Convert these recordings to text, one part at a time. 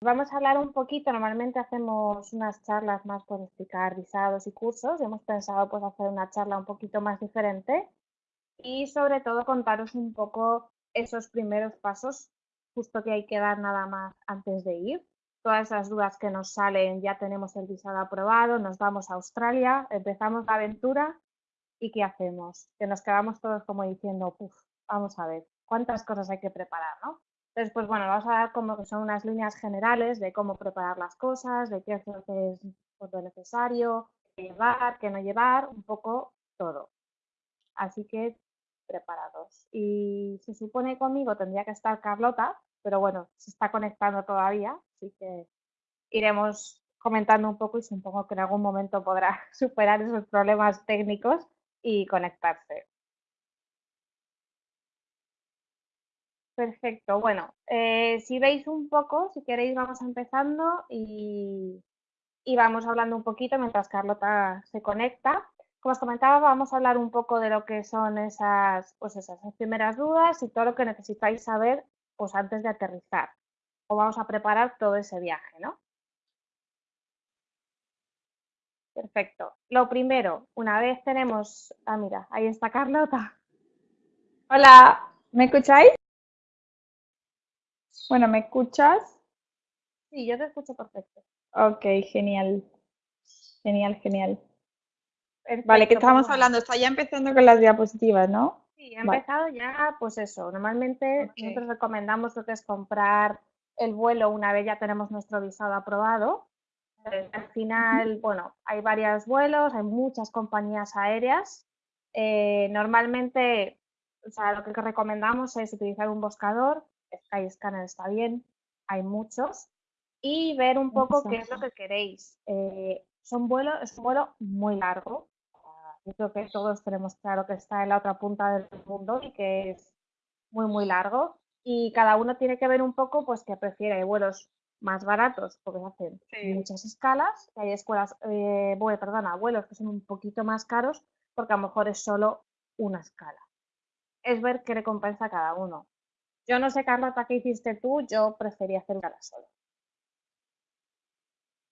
Vamos a hablar un poquito, normalmente hacemos unas charlas más por explicar visados y cursos, hemos pensado pues hacer una charla un poquito más diferente y sobre todo contaros un poco esos primeros pasos justo que hay que dar nada más antes de ir. Todas esas dudas que nos salen, ya tenemos el visado aprobado, nos vamos a Australia, empezamos la aventura y ¿qué hacemos? Que nos quedamos todos como diciendo, Puf, vamos a ver, ¿cuántas cosas hay que preparar, no? Entonces, pues bueno, vamos a dar como que son unas líneas generales de cómo preparar las cosas, de qué es lo es necesario, qué llevar, qué no llevar, un poco todo. Así que preparados. Y se supone conmigo tendría que estar Carlota, pero bueno, se está conectando todavía, así que iremos comentando un poco y supongo que en algún momento podrá superar esos problemas técnicos y conectarse. Perfecto, bueno, eh, si veis un poco, si queréis vamos empezando y, vamos hablando un poquito mientras Carlota se conecta. Como os comentaba, vamos a hablar un poco de lo que son esas, pues esas primeras dudas y todo lo que necesitáis saber pues antes de aterrizar. O vamos a preparar todo ese viaje, ¿no? Perfecto. Lo primero, una vez tenemos... Ah, mira, ahí está Carlota. Hola, ¿me escucháis? Bueno, ¿me escuchas? Sí, yo te escucho perfecto. Ok, genial. Genial, genial. vale, ¿qué estábamos pues hablando? Está ya empezando con las diapositivas, ¿no? Sí, ha empezado ya, pues eso. Normalmente nosotros recomendamos lo que es comprar el vuelo una vez ya tenemos nuestro visado aprobado. Al final, bueno, hay varios vuelos, hay muchas compañías aéreas. Eh, normalmente, o sea, lo que recomendamos es utilizar un buscador Skyscanner está bien, hay muchos, y ver un poco qué es lo que queréis. Eh, son vuelos, es un vuelo muy largo. Yo creo que todos tenemos claro que está en la otra punta del mundo y que es muy, muy largo. Y cada uno tiene que ver un poco, pues, que prefiere. Hay vuelos más baratos porque hacen muchas escalas. hay escuelas, eh, bueno, perdona, vuelos que son un poquito más caros porque a lo mejor es solo una escala. Es ver qué recompensa cada uno. Yo no sé, Carlota, qué hiciste tú, yo prefería hacer gala solo.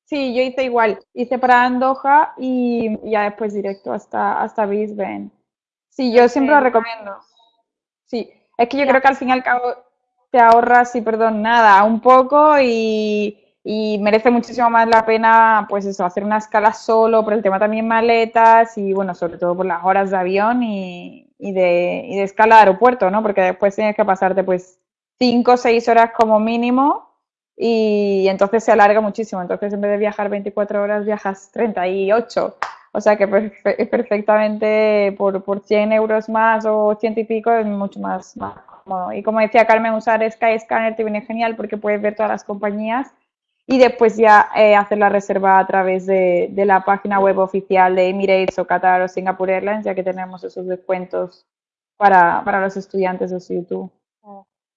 Sí, yo hice igual, hice para Andoja y ya después directo hasta, hasta Brisbane. Sí, yo siempre lo recomiendo. Sí, es que yo creo que al fin y al cabo te ahorras, y perdón, nada, un poco y, merece muchísimo más la pena, pues eso, hacer una escala solo, por el tema también maletas y bueno, sobre todo por las horas de avión y, y de, y de escala de aeropuerto, ¿no? Porque después tienes que pasarte pues 5 o 6 horas como mínimo y entonces se alarga muchísimo. Entonces en vez de viajar 24 horas viajas 38. O sea que perfectamente por, por 100 euros más o ciento y pico es mucho más, más cómodo. Y como decía Carmen, usar Skyscanner te viene genial porque puedes ver todas las compañías y después ya eh, hacer la reserva a través de, la página web oficial de Emirates o Qatar o Singapore Airlines, ya que tenemos esos descuentos para, los estudiantes de YouTube.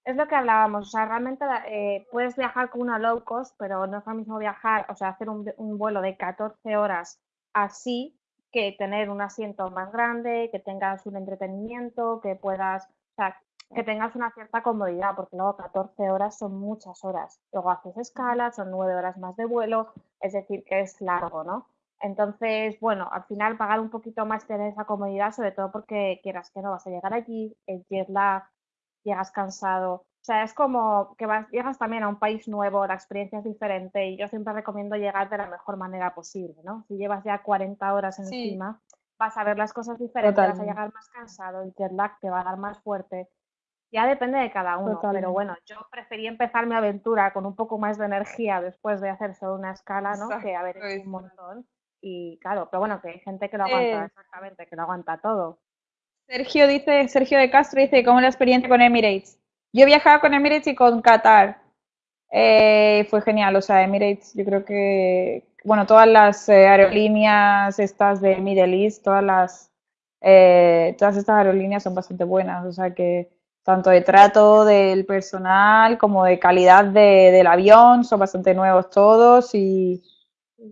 Es lo que hablábamos, o sea, realmente eh, puedes viajar con una low cost, pero no es lo mismo viajar, o sea, hacer un, un vuelo de 14 horas así que tener un asiento más grande, que tengas un entretenimiento, que puedas, o sea, que tengas una cierta comodidad, porque luego 14 horas son muchas horas. Luego haces escalas, son 9 horas más de vuelo, es decir, que es largo, ¿no? Entonces, bueno, al final pagar un poquito más tener esa comodidad, sobre todo porque quieras que no vas a llegar allí, el jet lag, llegas cansado. O sea, es como que vas, llegas también a un país nuevo, la experiencia es diferente y yo siempre recomiendo llegar de la mejor manera posible, ¿no? Si llevas ya 40 horas encima, vas a ver las cosas diferentes, vas a llegar más cansado, el jet lag te va a dar más fuerte ya depende de cada uno, pero bueno, yo preferí empezar mi aventura con un poco más de energía después de hacer solo una escala, ¿no? Que haber hecho un montón. Y claro, pero bueno, que hay gente que lo aguanta, eh. exactamente, que lo aguanta todo. Sergio dice, Sergio de Castro dice, ¿cómo es la experiencia con Emirates? Yo he viajado con Emirates y con Qatar. Eh, fue genial, o sea, Emirates, yo creo que, bueno, todas las eh, aerolíneas estas de Middle East, todas las, todas estas aerolíneas son bastante buenas, o sea que tanto de trato del personal como de calidad del avión, son bastante nuevos todos y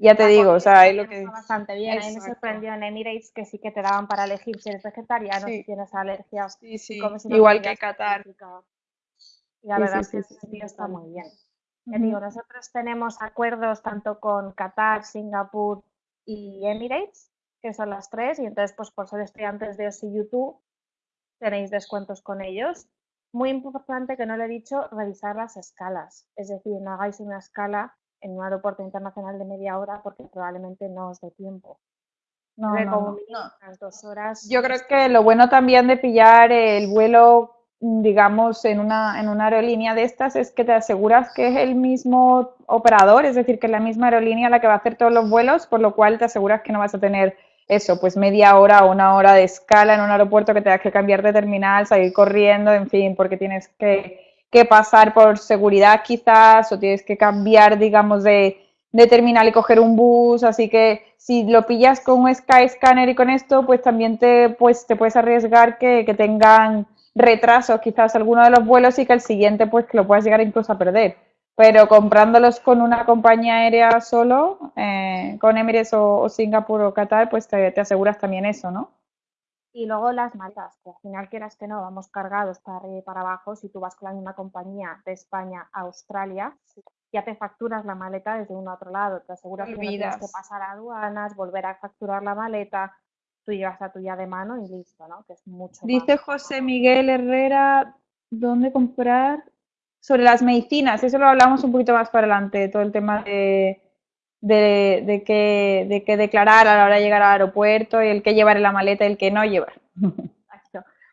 ya te digo, o sea, es lo que... Bastante bien, a mí me sorprendió en Emirates que sí que te daban para elegir si eres vegetariano, si tienes alergias, sí, sí. igual que Qatar. Y la verdad es que está muy bien. digo, nosotros tenemos acuerdos tanto con Qatar, Singapur y Emirates, que son las tres, y entonces, pues por ser estudiantes de OSI YouTube, tenéis descuentos con ellos. Muy importante que no le he dicho, revisar las escalas. Es decir, no hagáis una escala en un aeropuerto internacional de media hora porque probablemente no os dé tiempo. No, no, no. dos horas. Yo creo que lo bueno también de pillar el vuelo, digamos, en una, en una aerolínea de estas es que te aseguras que es el mismo operador, es decir, que es la misma aerolínea la que va a hacer todos los vuelos, por lo cual te aseguras que no vas a tener eso, pues media hora o una hora de escala en un aeropuerto que tengas que cambiar de terminal, salir corriendo, en fin, porque tienes que, pasar por seguridad quizás o tienes que cambiar, digamos, de, terminal y coger un bus, así que si lo pillas con un Skyscanner y con esto, pues también te, pues, te puedes arriesgar que, que tengan retrasos quizás alguno de los vuelos y que el siguiente pues que lo puedas llegar incluso a perder pero comprándolos con una compañía aérea solo, eh, con Emirates o, Singapur o Qatar, pues te, aseguras también eso, ¿no? Y luego las maletas, que al final quieras que no, vamos cargados para arriba y para abajo. Si tú vas con la misma compañía de España a Australia, ya te facturas la maleta desde un otro lado. Te aseguras que no tienes que pasar a aduanas, volver a facturar la maleta, tú llevas la tuya de mano y listo, ¿no? Que es mucho. Dice José Miguel Herrera, ¿dónde comprar? Sobre las medicinas, eso lo hablamos un poquito más para adelante, todo el tema de, de, de, qué, de declarar a la hora de llegar al aeropuerto y el que llevar en la maleta y el que no llevar.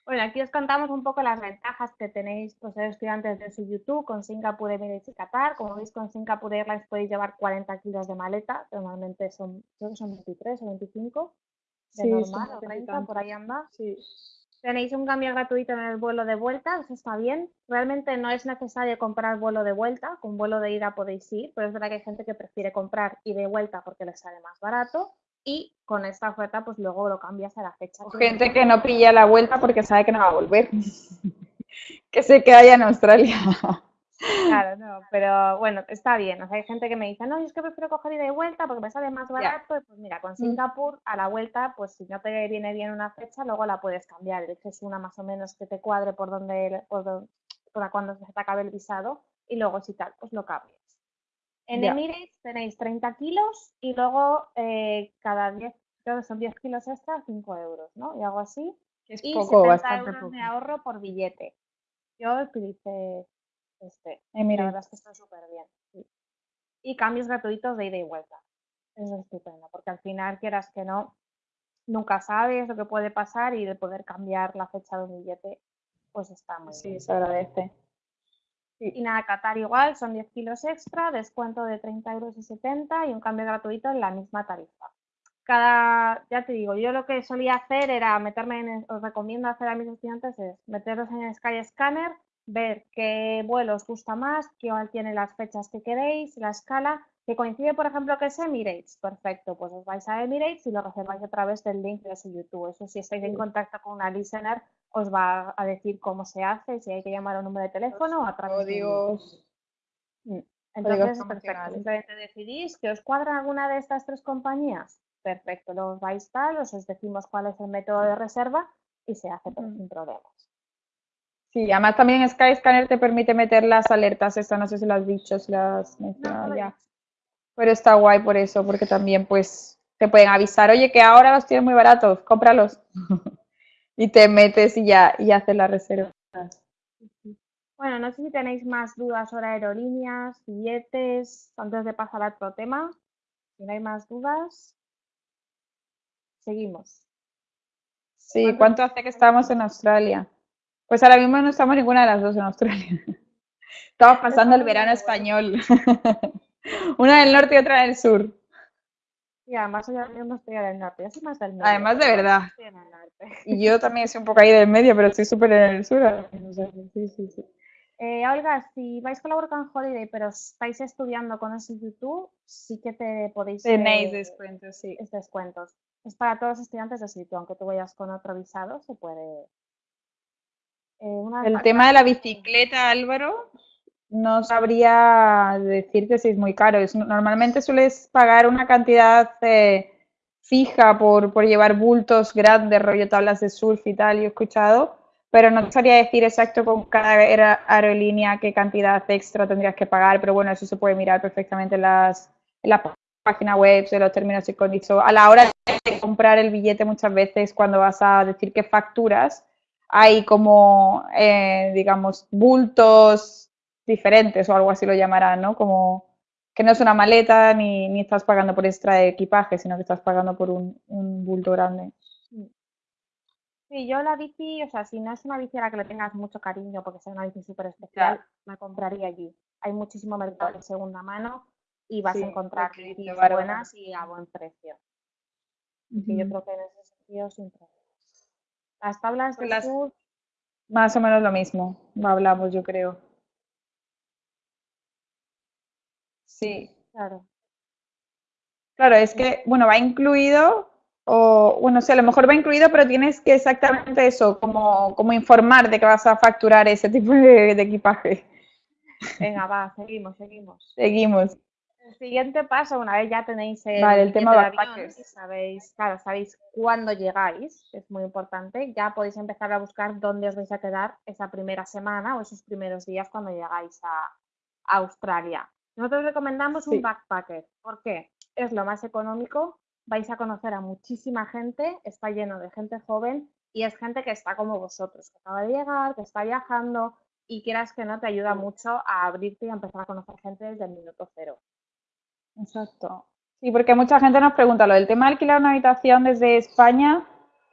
Bueno, aquí os contamos un poco las ventajas que tenéis pues, ser estudiantes de su YouTube con Singapur Emirates y Qatar. Como veis, con Singapur Airlines podéis llevar 40 kilos de maleta, normalmente son, creo que son 23 o 25 de sí, normal, o 30, por ahí anda. Sí. Tenéis un cambio gratuito en el vuelo de vuelta, eso está bien. Realmente no es necesario comprar vuelo de vuelta, con vuelo de ida podéis ir, pero es verdad que hay gente que prefiere comprar y de vuelta porque les sale más barato y con esta oferta pues luego lo cambias a la fecha. gente que no pilla la vuelta porque sabe que no va a volver, que se queda allá en Australia. Claro, no, pero bueno, está bien. O sea, hay gente que me dice, no, yo es que prefiero coger ida y vuelta porque me sale más barato. Pues mira, con mm. Singapur a la vuelta, pues si no te viene bien una fecha, luego la puedes cambiar. Es una más o menos que te cuadre por donde, por, cuando se te acabe el visado y luego si tal, pues lo cambias. En Emirates tenéis 30 kilos y luego eh, cada 10, creo que son 10 kilos extra, 5 euros, ¿no? Y algo así. Es y poco, 70 bastante euros de ahorro por billete. Yo utilicé este, la verdad es que está súper bien. Y cambios gratuitos de ida y vuelta. Eso es estupendo, porque al final, quieras que no, nunca sabes lo que puede pasar y de poder cambiar la fecha de un billete, pues está muy bien. Sí, se agradece. Y nada, Qatar igual, son 10 kilos extra, descuento de 30 euros y 70 y un cambio gratuito en la misma tarifa. Cada, ya te digo, yo lo que solía hacer era meterme en, os recomiendo hacer a mis estudiantes es meterlos en el Sky Scanner, ver qué vuelo os gusta más, qué tiene las fechas que queréis, la escala, que coincide, por ejemplo, que es Emirates. Perfecto, pues os vais a Emirates y lo reserváis a través del link de su YouTube. Eso si estáis en contacto con una listener, os va a decir cómo se hace, si hay que llamar a un número de teléfono o a través de mm. Entonces, perfecto. Simplemente decidís que os cuadra alguna de estas tres compañías. Perfecto, los vais tal, os decimos cuál es el método de reserva y se hace sin problemas. Sí, además también Skyscanner te permite meter las alertas, esta no sé si las has dicho, si las mencionado ya. Pero está guay por eso, porque también pues te pueden avisar, oye, que ahora los tienes muy baratos, cómpralos. y te metes y ya, y haces la reserva. Bueno, no sé si tenéis más dudas sobre aerolíneas, billetes, antes de pasar a otro tema. Si no hay más dudas, seguimos. Sí, ¿cuánto hace que estamos en Australia? Pues ahora mismo no estamos ninguna de las dos en Australia. Estamos pasando el verano español. Una del norte y otra del sur. Y además yo no estoy del norte, yo soy más del norte. Además de verdad. Y yo también soy un poco ahí del medio, pero estoy súper en el sur. Sí, sí, sí. Eh, Olga, si vais con la Work Holiday, pero estáis estudiando con ese YouTube, sí que te podéis... Tenéis descuentos, sí. Es descuentos. Es para todos los estudiantes de sitio, aunque tú vayas con otro visado, se puede, eh, el tema de la bicicleta, Álvaro, no sabría decirte si es muy caro. normalmente sueles pagar una cantidad eh, fija por, llevar bultos grandes, rollo tablas de surf y tal, yo he escuchado, pero no sabría decir exacto con cada aerolínea qué cantidad extra tendrías que pagar, pero bueno, eso se puede mirar perfectamente en las, en las páginas web, de los términos y condiciones. A la hora de comprar el billete muchas veces cuando vas a decir que facturas, hay como, eh, digamos, bultos diferentes o algo así lo llamarán, ¿no? Como que no es una maleta ni, ni estás pagando por extra de equipaje, sino que estás pagando por un, un bulto grande. Sí, yo la bici, o sea, si no es una bici a la que le tengas mucho cariño porque sea una bici súper especial, la compraría allí. Hay muchísimo mercado de segunda mano y vas a encontrar bicis buenas y a buen precio. Y yo creo que en ese sentido sin Las tablas de las... Más o menos lo mismo, hablamos yo creo. Sí. Claro. Claro, es que, bueno, va incluido o bueno, sí, a lo mejor va incluido, pero tienes que exactamente eso, como, como informar de que vas a facturar ese tipo de, equipaje. Venga, va, seguimos, seguimos. Seguimos. El siguiente paso, una vez ya tenéis el, vale, el tema de avión, sabéis, claro, sabéis cuándo llegáis, es muy importante, ya podéis empezar a buscar dónde os vais a quedar esa primera semana o esos primeros días cuando llegáis a, Australia. Nosotros recomendamos un backpacker. ¿Por qué? Es lo más económico, vais a conocer a muchísima gente, está lleno de gente joven y es gente que está como vosotros, que acaba de llegar, que está viajando y quieras que no te ayuda mucho a abrirte y a empezar a conocer gente desde el minuto cero. Exacto. Sí, porque mucha gente nos pregunta, lo del tema de alquilar una habitación desde España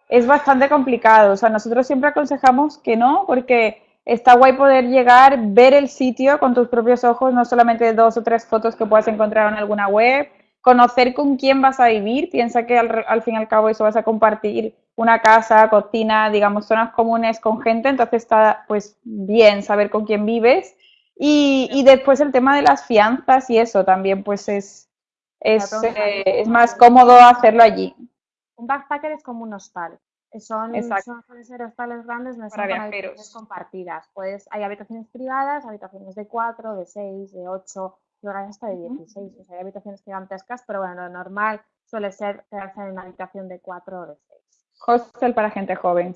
es bastante complicado. O sea, nosotros siempre aconsejamos que no, porque está guay poder llegar, ver el sitio con tus propios ojos, no solamente dos o tres fotos que puedas encontrar en alguna web, conocer con quién vas a vivir, piensa que al, fin y al cabo eso vas a compartir una casa, cocina, digamos, zonas comunes con gente, entonces está pues bien saber con quién vives. Y, después el tema de las fianzas y eso también pues es, es, eh, es más cómodo hacerlo allí. Un backpacker es como un hostal. Son, son ser hostales grandes, no son habitaciones compartidas. Pues hay habitaciones privadas, habitaciones de cuatro, de seis, de ocho, hay hasta de 16. O sea, hay habitaciones gigantescas, pero bueno, lo normal suele ser quedarse en una habitación de 4 o de 6. Hostel para gente joven.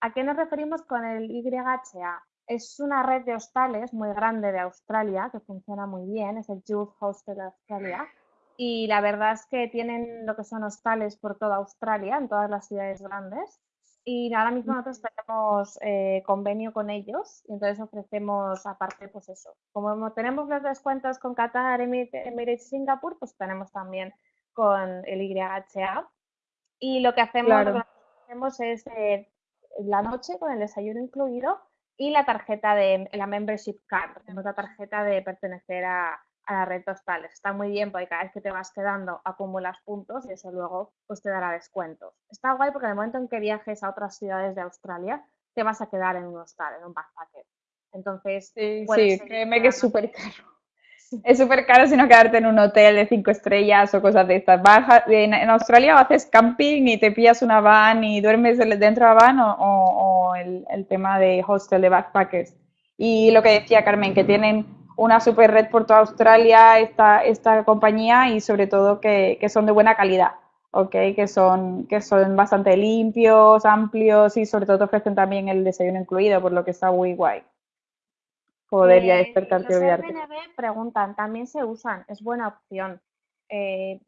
¿A qué nos referimos con el YHA? Es una red de hostales muy grande de Australia que funciona muy bien, es el Youth Hostel Australia. Y la verdad es que tienen lo que son hostales por toda Australia, en todas las ciudades grandes. Y ahora mismo nosotros tenemos eh, convenio con ellos y entonces ofrecemos aparte pues eso. Como tenemos los descuentos con Qatar, Emirates y Singapur, pues tenemos también con el YHA. Y lo que hacemos, hacemos es eh, la noche con el desayuno incluido y la tarjeta de la membership card, tenemos la tarjeta de pertenecer a, a la red hostales. Está muy bien porque cada vez que te vas quedando acumulas puntos y eso luego pues te dará descuentos. Está guay porque en el momento en que viajes a otras ciudades de Australia te vas a quedar en un hostal, en un backpacker. Entonces, sí, sí créeme que es súper caro. Es súper caro si no quedarte en un hotel de cinco estrellas o cosas de estas. en, Australia haces camping y te pillas una van y duermes dentro de la van o, el, el tema de hostel de backpackers. Y lo que decía Carmen, que tienen una super red por toda Australia esta, esta compañía y sobre todo que, son de buena calidad, ¿ok? Que son, que son bastante limpios, amplios y sobre todo te ofrecen también el desayuno incluido, por lo que está muy guay. Poder ya eh, despertarte y olvidarte. Preguntan, también se usan, es buena opción. Eh,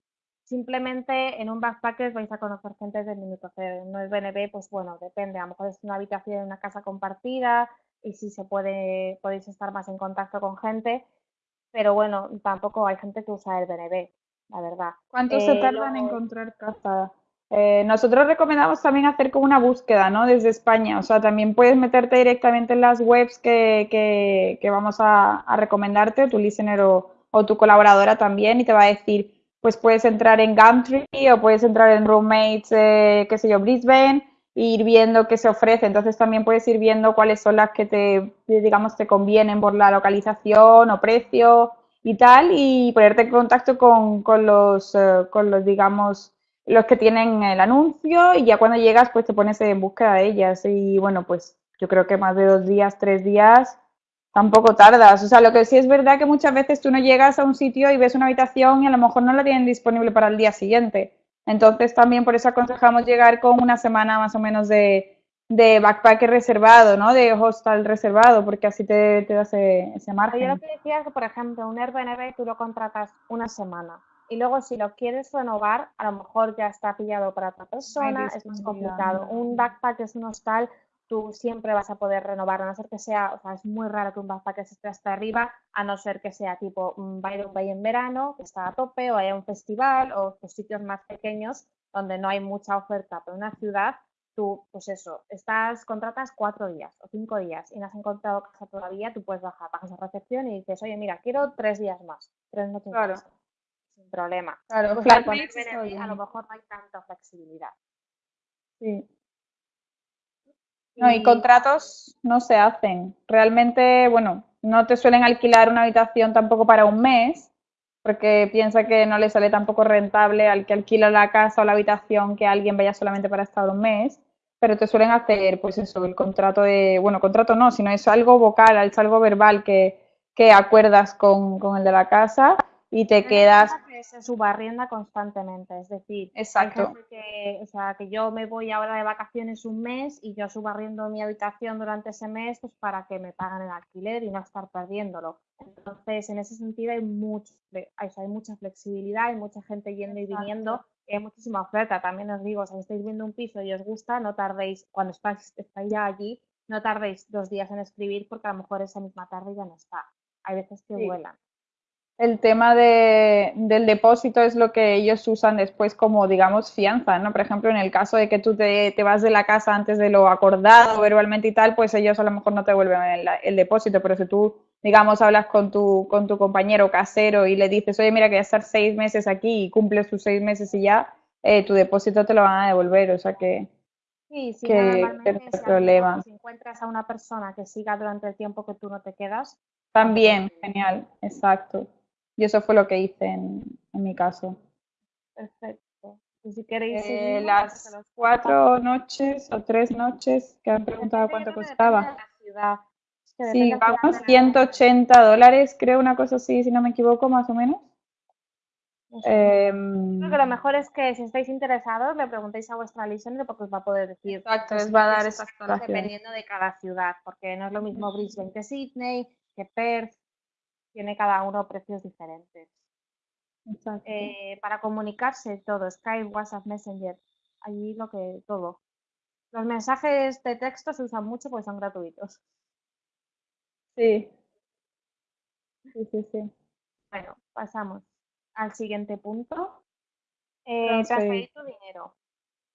simplemente en un backpacker vais a conocer gente del minuto cero. No es BNB, pues bueno, depende. A lo mejor es una habitación en una casa compartida, y si se puede, podéis estar más en contacto con gente, pero bueno, tampoco hay gente que usa el BNB, la verdad. ¿Cuánto se eh, tarda en encontrar casa? Eh, nosotros recomendamos también hacer como una búsqueda, ¿no? Desde España, o sea, también puedes meterte directamente en las webs que, que, vamos a, recomendarte, tu listener o, o, tu colaboradora también, y te va a decir, pues puedes entrar en Gumtree o puedes entrar en Roommates, eh, qué sé yo, Brisbane, ir viendo qué se ofrece. Entonces también puedes ir viendo cuáles son las que te, digamos, te convienen por la localización o precio y tal, y ponerte en contacto con, con los, eh, con los, digamos, los que tienen el anuncio y ya cuando llegas pues te pones en búsqueda de ellas y bueno, pues yo creo que más de dos días, tres días tampoco tardas. O sea, lo que sí es verdad que muchas veces tú no llegas a un sitio y ves una habitación y a lo mejor no la tienen disponible para el día siguiente. Entonces también por eso aconsejamos llegar con una semana más o menos de, de backpacker reservado, ¿no? De hostel reservado, porque así te, te da ese, ese margen. Yo lo que decía es que, por ejemplo, un Airbnb tú lo contratas una semana y luego si lo quieres renovar, a lo mejor ya está pillado para otra persona, es más complicado. Un backpack es un hostal, tú siempre vas a poder renovar, a no ser que sea, o sea, es muy raro que un backpack esté hasta arriba, a no ser que sea tipo un Bay en verano, que está a tope, o haya un festival, o pues, sitios más pequeños donde no hay mucha oferta, pero en una ciudad tú, pues eso, estás, contratas cuatro días o cinco días y no has encontrado casa todavía, tú puedes bajar, bajas a recepción y dices, oye, mira, quiero tres días más, tres noches claro. más sin problema. Claro, Pues está a lo mejor no hay tanta flexibilidad. Sí. No, y contratos no se hacen. Realmente, bueno, no te suelen alquilar una habitación tampoco para un mes, porque piensa que no le sale tampoco rentable al que alquila la casa o la habitación que alguien vaya solamente para estar un mes, pero te suelen hacer, pues eso, el contrato de, bueno, contrato no, sino es algo vocal, es algo verbal que, que acuerdas con, con el de la casa y te quedas, que se subarrienda constantemente, es decir, exacto, que, o sea, que yo me voy ahora de vacaciones un mes y yo subarriendo mi habitación durante ese mes pues para que me paguen el alquiler y no estar perdiéndolo. Entonces, en ese sentido hay mucho, hay, o sea, hay mucha flexibilidad, hay mucha gente yendo y viniendo, hay muchísima oferta. También os digo, si estáis viendo un piso y os gusta, no tardéis, cuando estáis, estáis ya allí, no tardéis dos días en escribir porque a lo mejor esa misma tarde ya no está. Hay veces que Sí. vuelan. El tema de, del depósito es lo que ellos usan después como, digamos, fianza, ¿no? Por ejemplo, en el caso de que tú te, te vas de la casa antes de lo acordado verbalmente y tal, pues ellos a lo mejor no te devuelven el, el depósito, pero si tú, digamos, hablas con tu, con tu compañero casero y le dices, oye, mira que voy a estar seis meses aquí y cumples tus seis meses y ya, eh, tu depósito te lo van a devolver, o sea que, Sí, sí, que, normalmente no si, problema. si encuentras a una persona que siga durante el tiempo que tú no te quedas, También, genial, exacto. Y eso fue lo que hice en, en mi caso. perfecto. Y si queréis Eh, las pues, los cuatro noches o tres noches que han preguntado cuánto costaba. Sí, vamos, de la- 180 dólares, creo, una cosa así, si no me equivoco, más o menos. Em, Creo que lo mejor es que si estáis interesados le preguntéis a vuestra listener porque os va a poder decir exacto, los les va a dar precios esas dependiendo de cada ciudad, porque no es lo mismo Brisbane que Sydney, que Perth, tiene cada uno precios diferentes. Eh, para comunicarse todo, Skype, WhatsApp, Messenger, allí lo que todo. Los mensajes de texto se usan mucho porque son gratuitos. Sí. Sí, sí, sí. Bueno, pasamos al siguiente punto. Eh, Transferir. transferir tu dinero.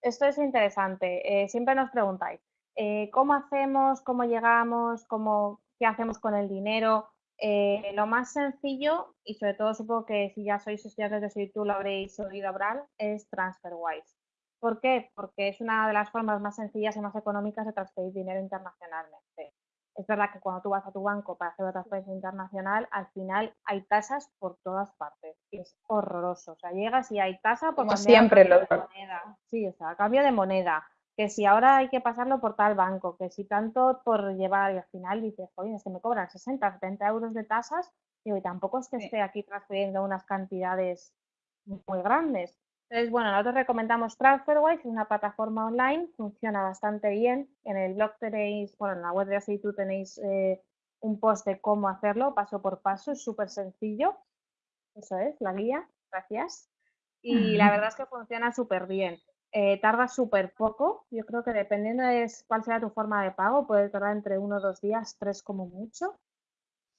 Esto es interesante. eh, siempre nos preguntáis, eh, ¿cómo hacemos? ¿Cómo llegamos? ¿Cómo, ¿Qué hacemos con el dinero? Eh, lo más sencillo, y sobre todo supongo que si ya sois estudiantes de SITU lo habréis oído hablar, es TransferWise. ¿Por qué? Porque es una de las formas más sencillas y más económicas de transferir dinero internacionalmente. Es verdad que cuando tú vas a tu banco para hacer una transferencia internacional, al final hay tasas por todas partes. Y es horroroso. O sea, llegas y hay tasa por Como siempre de moneda. Sí, o sea, a cambio de moneda. Que si ahora hay que pasarlo por tal banco, que si tanto por llevar y al final dices, oye, es que me cobran 60, 70 euros de tasas, digo, y tampoco es que Sí. esté aquí transfiriendo unas cantidades muy grandes. Entonces, bueno, nosotros recomendamos TransferWise, es una plataforma online, funciona bastante bien. En el blog tenéis, bueno, en la web de Asitu tenéis eh, un post de cómo hacerlo, paso por paso, es súper sencillo. Eso es, la guía, gracias. Y la verdad es que funciona súper bien. Eh, tarda súper poco, yo creo que dependiendo de cuál sea tu forma de pago, puede tardar entre uno o dos días, tres como mucho.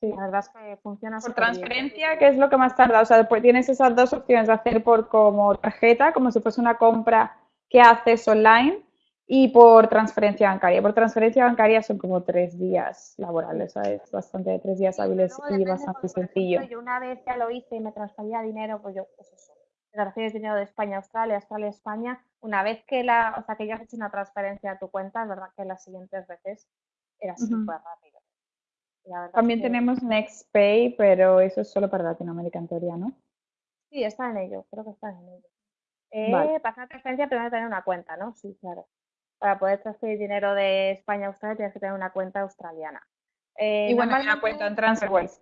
Sí. La verdad es que funciona Por súper bien. transferencia, ¿qué es lo que más tarda? O sea, pues tienes esas dos opciones de hacer por como tarjeta, como si fuese una compra que haces online, y por transferencia bancaria. Por transferencia bancaria son como tres días laborales, o sea, es bastante, tres días hábiles y bastante sencillo. yo una vez ya lo hice y me transfería dinero, pues yo, pues eso, me transfieres dinero de España a Australia, Australia a España, una vez que la, o sea, que ya has hecho una transferencia a tu cuenta, es verdad que las siguientes veces era súper rápido. Verdad es También que tenemos NextPay, pero eso es solo para Latinoamérica en teoría, ¿no? sí, está en ello, creo que está en ello. Eh, Vale. para hacer transferencia primero hay que tener una cuenta, ¿no? Sí, claro. Para poder transferir dinero de España a Australia tienes que tener una cuenta australiana. Eh, Y bueno, una cuenta en TransferWise.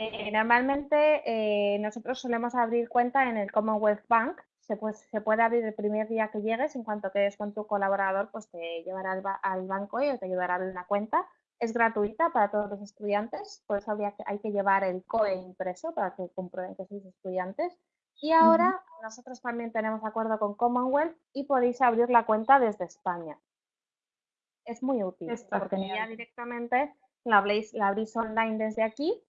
Eh, normalmente eh, nosotros solemos abrir cuenta en el Commonwealth Bank, se, puede, se puede abrir el primer día que llegues, en cuanto quedes con tu colaborador, pues te llevará al, al banco y te ayudará a abrir una cuenta. Es gratuita para todos los estudiantes, por eso habría que, hay que llevar el COE impreso para que comprueben que sois estudiantes. Y ahora nosotros también tenemos acuerdo con Commonwealth y podéis abrir la cuenta desde España. Es muy útil, porque ya directamente la abrís, la abrís online desde aquí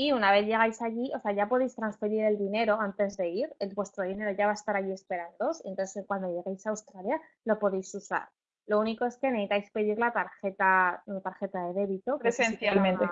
y una vez llegáis allí, o sea, ya podéis transferir el dinero antes de ir, el, vuestro dinero ya va a estar allí esperando, entonces cuando lleguéis a Australia lo podéis usar. Lo único es que necesitáis pedir la tarjeta, la tarjeta de débito. Presencialmente.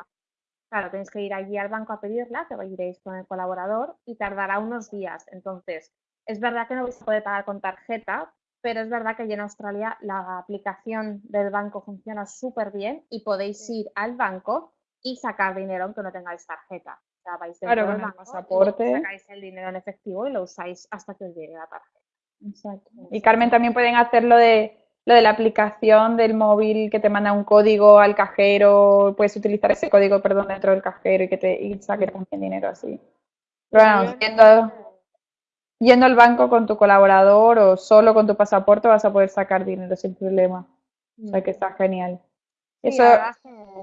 claro, tenéis que ir allí al banco a pedirla, que iréis con el colaborador y tardará unos días. Entonces, es verdad que no vais a poder pagar con tarjeta, pero es verdad que allí en Australia la aplicación del banco funciona súper bien y podéis ir al banco y sacar dinero aunque no tengáis tarjeta. O sea, vais claro, con el pasaporte. sacáis el dinero en efectivo y lo usáis hasta que os llegue la tarjeta. Exacto. Y Carmen, también pueden hacer lo de, lo de la aplicación del móvil que te manda un código al cajero, puedes utilizar ese código, perdón, dentro del cajero y que te y saque también dinero así. Pero bueno, yendo, al banco con tu colaborador o solo con tu pasaporte vas a poder sacar dinero sin problema. O sea que está genial. Eso...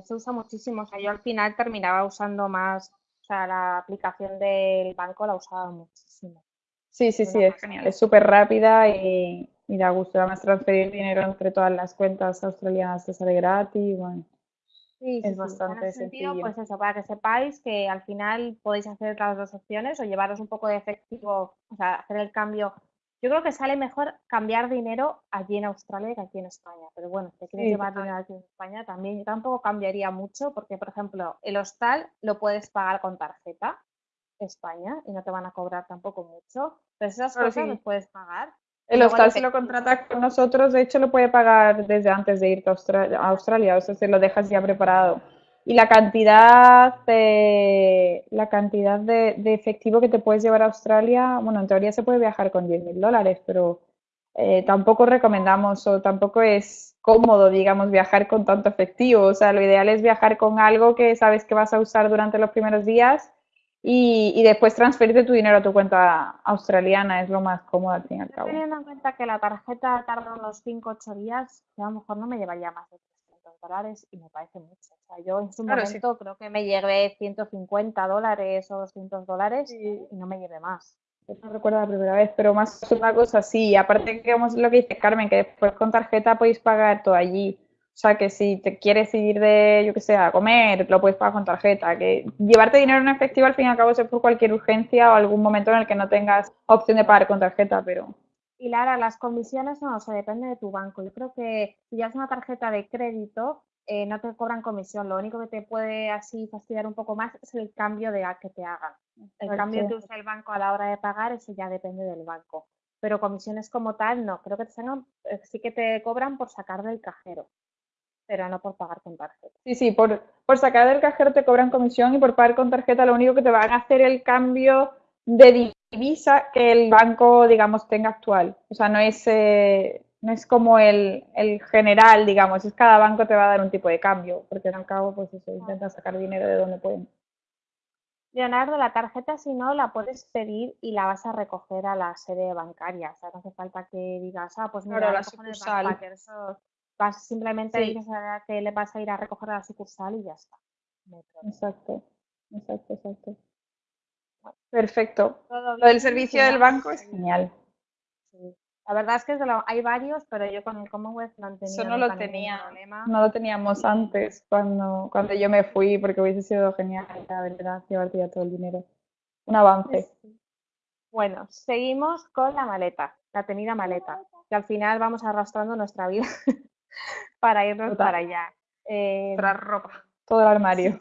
se usa muchísimo. O sea, yo al final terminaba usando más, o sea, la aplicación del banco la usaba muchísimo. Sí, sí, sí, es genial. Es súper rápida y, da gusto además transferir dinero entre todas las cuentas australianas te sale gratis. Bueno, sí, es bastante sencillo. Pues eso, para que sepáis que al final podéis hacer las dos opciones o llevaros un poco de efectivo, o sea, hacer el cambio yo creo que sale mejor cambiar dinero allí en Australia que aquí en España. Pero bueno, si quieres llevar dinero aquí en España también, yo tampoco cambiaría mucho porque, por ejemplo, el hostal lo puedes pagar con tarjeta España y no te van a cobrar tampoco mucho. Pero esas cosas las puedes pagar. El hostal si lo contrata con nosotros, de hecho lo puede pagar desde antes de irte a Australia, a Australia o sea, si lo dejas ya preparado y la cantidad de, la cantidad de, efectivo que te puedes llevar a Australia, bueno, en teoría se puede viajar con 10 mil dólares, pero eh, tampoco recomendamos o tampoco es cómodo, digamos, viajar con tanto efectivo. O sea, lo ideal es viajar con algo que sabes que vas a usar durante los primeros días y, y después transferirte tu dinero a tu cuenta australiana, es lo más cómodo al fin y al cabo. Teniendo en cuenta que la tarjeta tarda unos 5 o 8 días, a lo mejor no me llevaría más de dólares y me parece mucho. O sea, yo en su momento creo que me llevé 150 dólares o 200 dólares y no me llevé más. no recuerdo la primera vez, pero más una cosa así. Aparte que lo que dice Carmen, que después con tarjeta podéis pagar todo allí. O sea, que si te quieres ir de, yo que sé, a comer, lo puedes pagar con tarjeta. Que llevarte dinero en efectivo al fin y al cabo es por cualquier urgencia o algún momento en el que no tengas opción de pagar con tarjeta, pero y Lara, las comisiones no, o sea, depende de tu banco. Yo creo que si ya es una tarjeta de crédito, eh, no te cobran comisión. Lo único que te puede así fastidiar un poco más es el cambio de que te hagan. El cambio que usa el banco a la hora de pagar, eso ya depende del banco. Pero comisiones como tal, no. Creo que te eh, sí que te cobran por sacar del cajero, pero no por pagar con tarjeta. Sí, sí, por, por sacar del cajero te cobran comisión y por pagar con tarjeta lo único que te van a hacer el cambio de divisa que el banco, digamos, tenga actual. O sea, no es, eh, no es como el, el, general, digamos, es cada banco te va a dar un tipo de cambio, porque al cabo, pues eso, intentan sacar dinero de donde pueden. Leonardo, la tarjeta si no la puedes pedir y la vas a recoger a la sede bancaria. O sea, no hace falta que digas, ah, pues mira, la sucursal. Eso vas, simplemente dices que le vas a ir a recoger a la sucursal y ya está. exacto, exacto, exacto. Perfecto. lo del servicio del banco es genial. La verdad es que hay varios, pero yo con el Commonwealth no Eso no lo tenía, no lo teníamos antes cuando, cuando yo me fui, porque hubiese sido genial, la verdad, llevarte ya todo el dinero. Un avance. Bueno, seguimos con la maleta, la tenida maleta, que al final vamos arrastrando nuestra vida para irnos para allá. Eh, ropa. Todo el armario.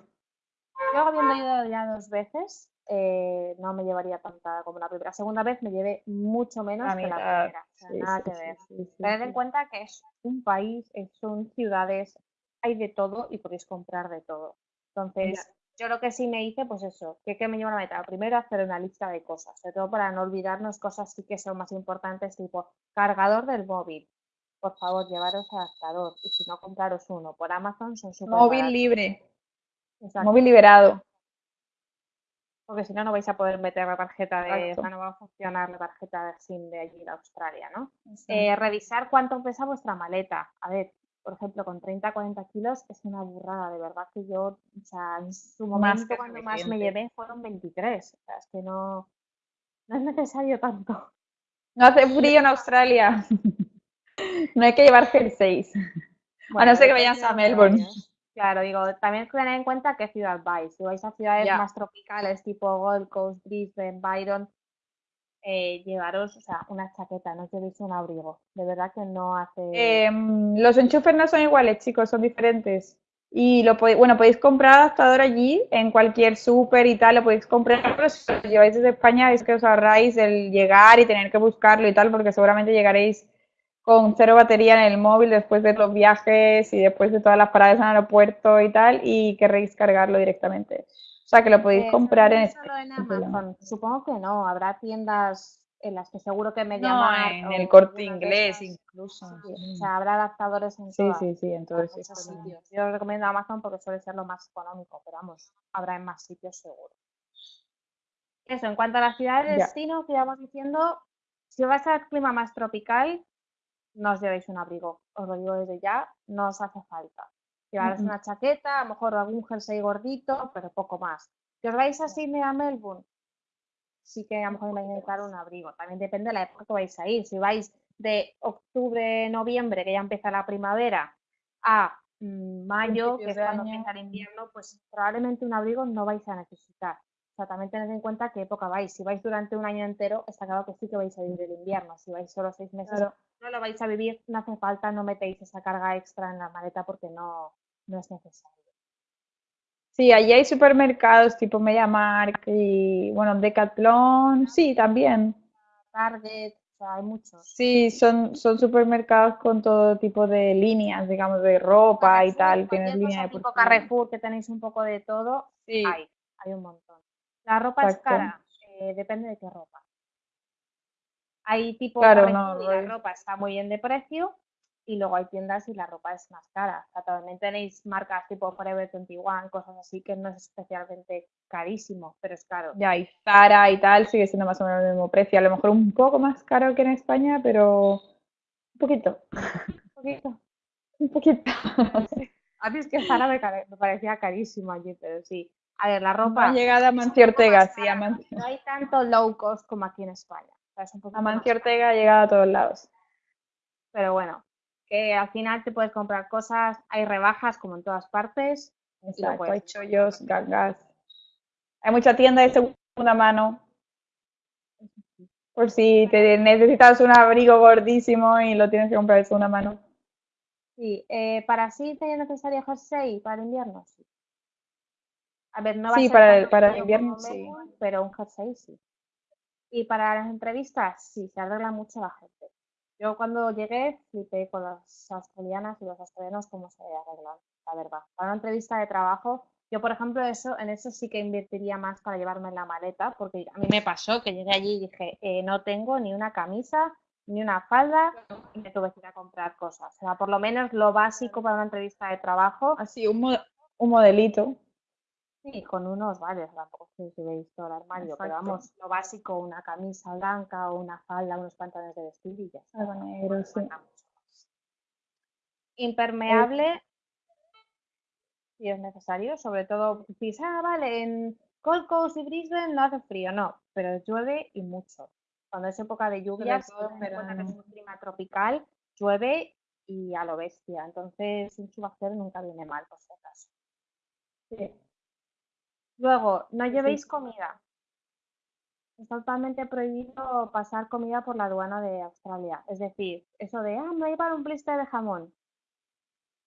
Yo habiendo ido ya dos veces, eh, no me llevaría tanta como la primera. La segunda vez me llevé mucho menos que la primera. nada que ver. Tened en cuenta que es un país, son ciudades, hay de todo y podéis comprar de todo. Entonces, yo lo que sí me hice, pues eso, que, que me lleva a meta. Primero, hacer una lista de cosas, sobre todo para no olvidarnos cosas sí que son más importantes, tipo cargador del móvil. Por favor, llevaros adaptador y si no, compraros uno. Por Amazon son súper Móvil libre. Móvil liberado porque si no, no vais a poder meter la tarjeta de, o sea, no va a funcionar la tarjeta de SIM de allí de Australia, ¿no? Eh, revisar cuánto pesa vuestra maleta. A ver, por ejemplo, con 30, 40 kilos es una burrada, de verdad que yo, o sea, en su momento cuando más me llevé fueron 23, o sea, es que no, no es necesario tanto. No hace frío en Australia. no hay que llevar jerseys. a no ser que vayas a Melbourne. Claro, digo, también tener en cuenta qué ciudad vais. Si vais a ciudades más tropicales tipo Gold Coast, Brisbane, Byron, eh, llevaros, o sea, una chaqueta, no llevéis un abrigo. De verdad que no hace. Em, los enchufes no son iguales, chicos, son diferentes. Y lo podéis, bueno, podéis comprar adaptador allí en cualquier súper y tal, lo podéis comprar, pero si lo lleváis desde España es que os ahorráis el llegar y tener que buscarlo y tal, porque seguramente llegaréis con cero batería en el móvil después de los viajes y después de todas las paradas en el aeropuerto y tal, y querréis cargarlo directamente. O sea, que lo podéis comprar en, solo en Amazon. Supongo que no, habrá tiendas en las que seguro que me llaman. en el corte inglés incluso. O sea, habrá adaptadores en Sí, sí, sí, en todos sitios. Yo recomiendo Amazon porque suele ser lo más económico, pero vamos, habrá en más sitios seguro. Eso, en cuanto a la ciudad de destino, que íbamos diciendo, si vas al clima más tropical, no os llevéis un abrigo, os lo digo desde ya, no os hace falta. Llevaros una chaqueta, a lo mejor algún jersey gordito, pero poco más. Si os vais a Sydney a Melbourne, sí que a lo mejor vais a necesitar un abrigo. También depende de la época que vais a ir. Si vais de octubre, noviembre, que ya empieza la primavera, a mm, mayo, que es cuando empieza el invierno, pues probablemente un abrigo no vais a necesitar. O sea, también tened en cuenta qué época vais. Si vais durante un año entero, está claro que sí que vais a vivir el invierno. Si vais solo seis meses, no lo vais a vivir, no hace falta, no metéis esa carga extra en la maleta porque no, no es necesario. Sí, allí hay supermercados tipo MediaMarkt y, bueno, Decathlon, sí, también. Target, o sea, hay muchos. Sí, son, son supermercados con todo tipo de líneas, digamos, de ropa y tal. Tienes línea de tipo Carrefour, que tenéis un poco de todo, sí. hay, hay un montón. La ropa es cara, eh, depende de qué ropa. Hay tipo claro, no, la ropa está muy bien de precio y luego hay tiendas y la ropa es más cara. O sea, también tenéis marcas tipo Forever 21, cosas así que no es especialmente carísimo, pero es caro. Ya, y Zara y tal sigue siendo más o menos el mismo precio. A lo mejor un poco más caro que en España, pero un poquito. Un poquito. un poquito. A mí es que Zara me, parecía carísimo allí, pero sí. A ver, la ropa. ha llegado a Mancio Ortega, sí, a No hay tanto low cost como aquí en España. Amancio Ortega ha llegado a todos lados. Pero bueno, que al final te puedes comprar cosas, hay rebajas como en todas partes. Exacto, hay chollos, gangas. Hay mucha tienda de segunda mano. Por si te necesitas un abrigo gordísimo y lo tienes que comprar de segunda mano. Sí, eh, para sí es necesario jersey para el invierno, sí. A ver, no va a ser para el, para invierno, sí. Pero un jersey sí. Y para las entrevistas, sí, se arregla mucho la gente. Yo cuando llegué flipé con las australianas y los australianos cómo se arreglan, la verdad. Para una entrevista de trabajo, yo por ejemplo eso, en eso sí que invertiría más para llevarme la maleta, porque a mí me pasó que llegué allí y dije, eh, no tengo ni una camisa, ni una falda, y me tuve que ir a comprar cosas. O sea, por lo menos lo básico para una entrevista de trabajo. Así, un, un modelito. Sí, con unos vale, tampoco si veis todo el armario, pero vamos, lo básico, una camisa blanca o una falda, unos pantalones de vestir y ya Algo negro, sí. Impermeable, si es necesario, sobre todo si ah, vale, en Coast y Brisbane no hace frío, no, pero llueve y mucho. Cuando es época de lluvias, pero es un clima tropical, llueve y a lo bestia. Entonces, un chubacero nunca viene mal, por si acaso. Sí. Luego, no llevéis comida. Está totalmente prohibido pasar comida por la aduana de Australia. Es decir, eso de, ah, me voy a llevar un blister de jamón.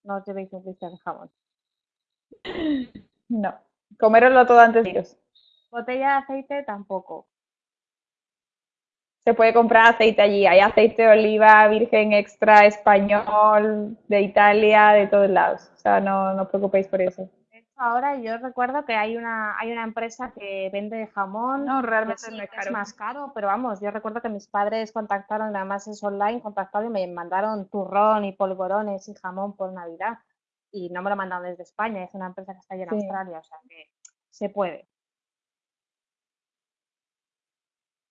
No os llevéis un blister de jamón. No. Coméroslo todo antes de iros. Botella de aceite tampoco. Se puede comprar aceite allí. Hay aceite de oliva virgen extra español de Italia, de todos lados. O sea, no, no os preocupéis por eso ahora yo recuerdo que hay una, hay una empresa que vende jamón. No, realmente es, más caro, pero vamos, yo recuerdo que mis padres contactaron, además es online, contactaron y me mandaron turrón y polvorones y jamón por Navidad. Y no me lo mandaron desde España, es una empresa que está allí en Australia, o sea que se puede.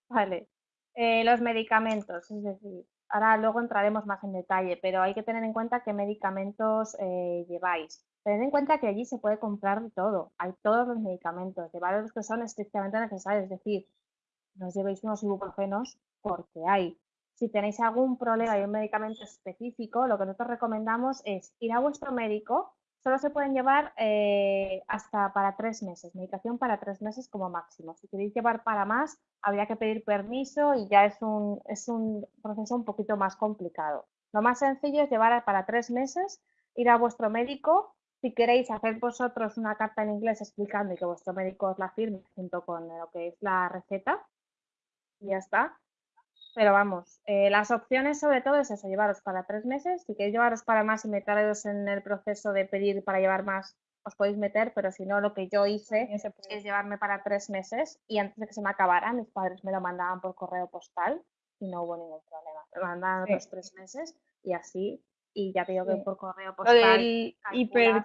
Vale. Eh, los medicamentos, es decir, ahora luego entraremos más en detalle, pero hay que tener en cuenta qué medicamentos eh, lleváis. Tened en cuenta que allí se puede comprar todo, hay todos los medicamentos, llevar los que son estrictamente necesarios, es decir, no os llevéis unos ibuprofenos porque hay. Si tenéis algún problema y un medicamento específico, lo que nosotros recomendamos es ir a vuestro médico. Solo se pueden llevar eh, hasta para tres meses, medicación para tres meses como máximo. Si queréis llevar para más, habría que pedir permiso y ya es un, es un proceso un poquito más complicado. Lo más sencillo es llevar para tres meses, ir a vuestro médico. Si queréis hacer vosotros una carta en inglés explicando y que vuestro médico os la firme junto con lo que es la receta, y ya está. Pero vamos, eh, las opciones sobre todo es eso, llevaros para tres meses. Si queréis llevaros para más y meteros en el proceso de pedir para llevar más, os podéis meter, pero si no, lo que yo hice es llevarme para tres meses y antes de que se me acabara, mis padres me lo mandaban por correo postal y no hubo ningún problema. Me mandaban otros tres meses y así, y ya te digo que por correo postal. Lo del, hiper...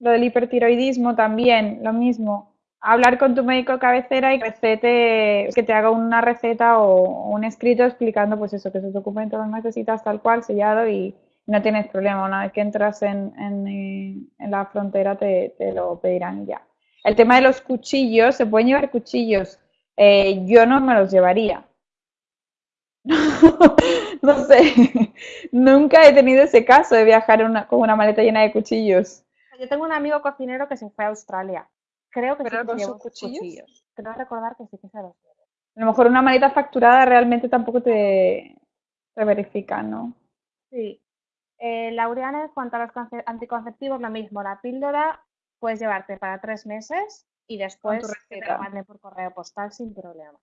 lo del hipertiroidismo también, lo mismo hablar con tu médico cabecera y recete, que te haga una receta o un escrito explicando pues eso, que esos documentos los necesitas tal cual, sellado y no tienes problema. Una vez que entras en, en, la frontera te, te, lo pedirán ya. El tema de los cuchillos, se pueden llevar cuchillos. Eh, yo no me los llevaría. no sé, nunca he tenido ese caso de viajar con una maleta llena de cuchillos. Yo tengo un amigo cocinero que se fue a Australia Creo que sí con sus cuchillos. Creo recordar que sí que se los A lo mejor una maleta facturada realmente tampoco te, verifica, ¿no? Sí. Eh, Laureana, en cuanto a los anticonceptivos, lo mismo. La píldora puedes llevarte para tres meses y después te lo manden por correo postal sin problema.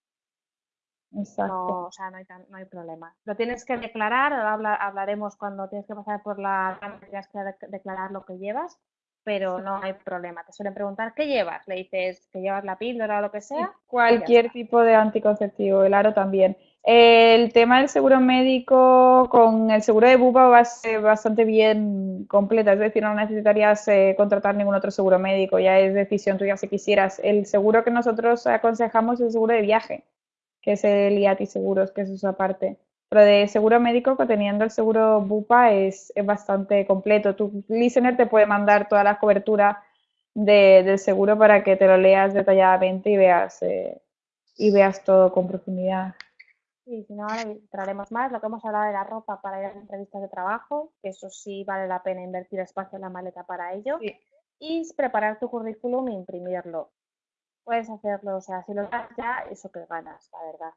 Exacto. No, o sea, no hay, no hay problema. Lo tienes que declarar, ahora hablaremos cuando tienes que pasar por la... tienes que declarar lo que llevas, pero no hay problema. Te suelen preguntar qué llevas, le dices que llevas la píldora o lo que sea. Cualquier tipo de anticonceptivo, el aro también. El tema del seguro médico con el seguro de bupa va a ser bastante bien completa, es decir, no necesitarías eh, contratar ningún otro seguro médico, ya es decisión tuya si quisieras. El seguro que nosotros aconsejamos es el seguro de viaje, que es el IATI Seguros, que es su aparte. Pero de seguro médico, teniendo el seguro Bupa, es, bastante completo. Tu listener te puede mandar toda la cobertura del seguro para que te lo leas detalladamente y veas, eh, y veas todo con profundidad. Sí, si no, ahora entraremos más. Lo que hemos hablado de la ropa para ir a las entrevistas de trabajo, que eso sí vale la pena invertir espacio en la maleta para ello. Y preparar tu currículum e imprimirlo. Puedes hacerlo, o sea, si lo das ya, eso que ganas, la verdad.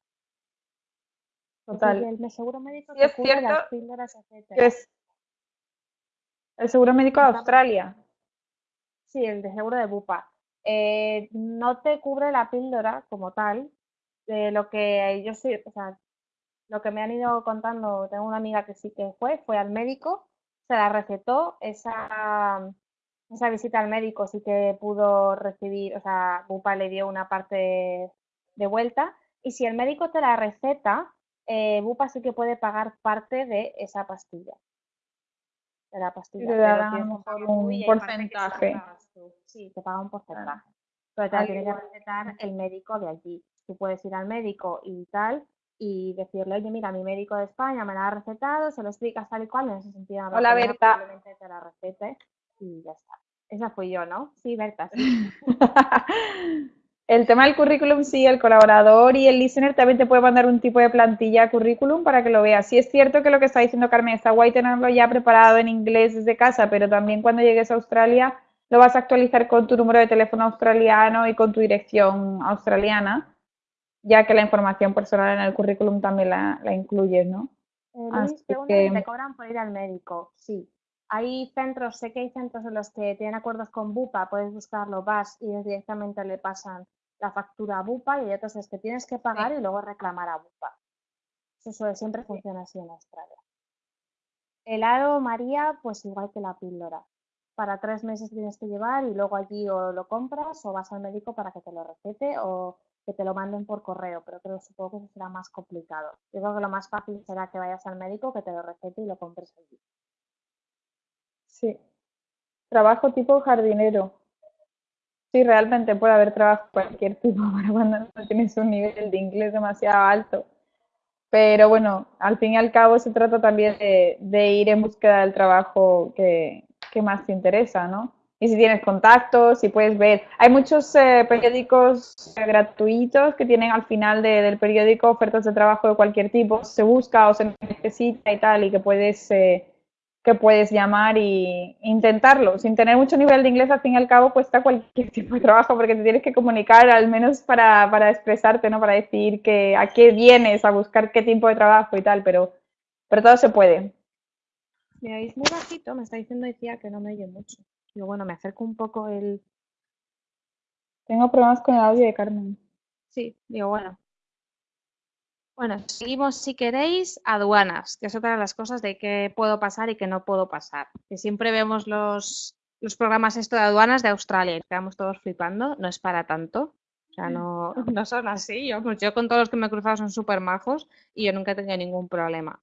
Total. el seguro médico te cubre las píldoras, Es el seguro médico de Australia. Sí, el de seguro de Bupa. Eh, no te cubre la píldora como tal. De lo que yo sí, o sea, lo que me han ido contando, tengo una amiga que sí que fue, fue al médico, se la recetó, esa, esa visita al médico sí que pudo recibir, o sea, Bupa le dio una parte de vuelta, y si el médico te la receta, eh, Bupa sí que puede pagar parte de esa pastilla. De la pastilla. te da un porcentaje. Sí, te paga un porcentaje. Pero te tiene que recetar el médico de allí. Tú puedes ir al médico y tal y decirle, oye, mira, mi médico de España me la ha recetado, se lo explicas tal y cual, en ese sentido. Hola, Berta. Probablemente te la recete y ya está. Esa fui yo, ¿no? Sí, Berta, sí. El tema del currículum, sí, el colaborador y el listener también te puede mandar un tipo de plantilla currículum para que lo veas. Sí es cierto que lo que está diciendo Carmen, está guay tenerlo ya preparado en inglés desde casa, pero también cuando llegues a Australia lo vas a actualizar con tu número de teléfono australiano y con tu dirección australiana, ya que la información personal en el currículum también la, la incluyes, ¿no? Eh, que... ¿te cobran por ir al médico? Sí. Hay centros, sé que hay centros en los que tienen acuerdos con Bupa, puedes buscarlo, vas y directamente le pasan la factura a Bupa y hay otros es que tienes que pagar y luego reclamar a Bupa. Eso siempre funciona así en Australia. El aro María, pues igual que la píldora. Para tres meses tienes que llevar y luego allí o lo compras o vas al médico para que te lo recete o que te lo manden por correo, pero creo supongo que eso será más complicado. Yo creo que lo más fácil será que vayas al médico, que te lo recete y lo compres allí. Sí. Trabajo tipo jardinero. Sí, realmente puede haber trabajo cualquier tipo para cuando no tienes un nivel de inglés demasiado alto. Pero bueno, al fin y al cabo se trata también de, ir en búsqueda del trabajo que, que, más te interesa, ¿no? Y si tienes contactos, si puedes ver. Hay muchos eh, periódicos gratuitos que tienen al final del periódico ofertas de trabajo de cualquier tipo. Se busca o se necesita y tal, y que puedes eh, que puedes llamar e intentarlo. Sin tener mucho nivel de inglés, al fin y al cabo, cuesta cualquier tipo de trabajo porque te tienes que comunicar al menos para, para expresarte, ¿no? Para decir que a qué vienes, a buscar qué tipo de trabajo y tal, pero, pero todo se puede. Me oís muy bajito, me está diciendo decía que no me oye mucho. Digo, bueno, me acerco un poco el... Tengo problemas con el audio de Carmen. Sí, digo, bueno, bueno, seguimos si queréis aduanas, que es otra de las cosas de qué puedo pasar y qué no puedo pasar. Que siempre vemos los, los programas esto de aduanas de Australia y quedamos todos flipando, no es para tanto. O sea, no, no son así. Yo, pues yo con todos los que me he cruzado son súper majos y yo nunca he tenido ningún problema.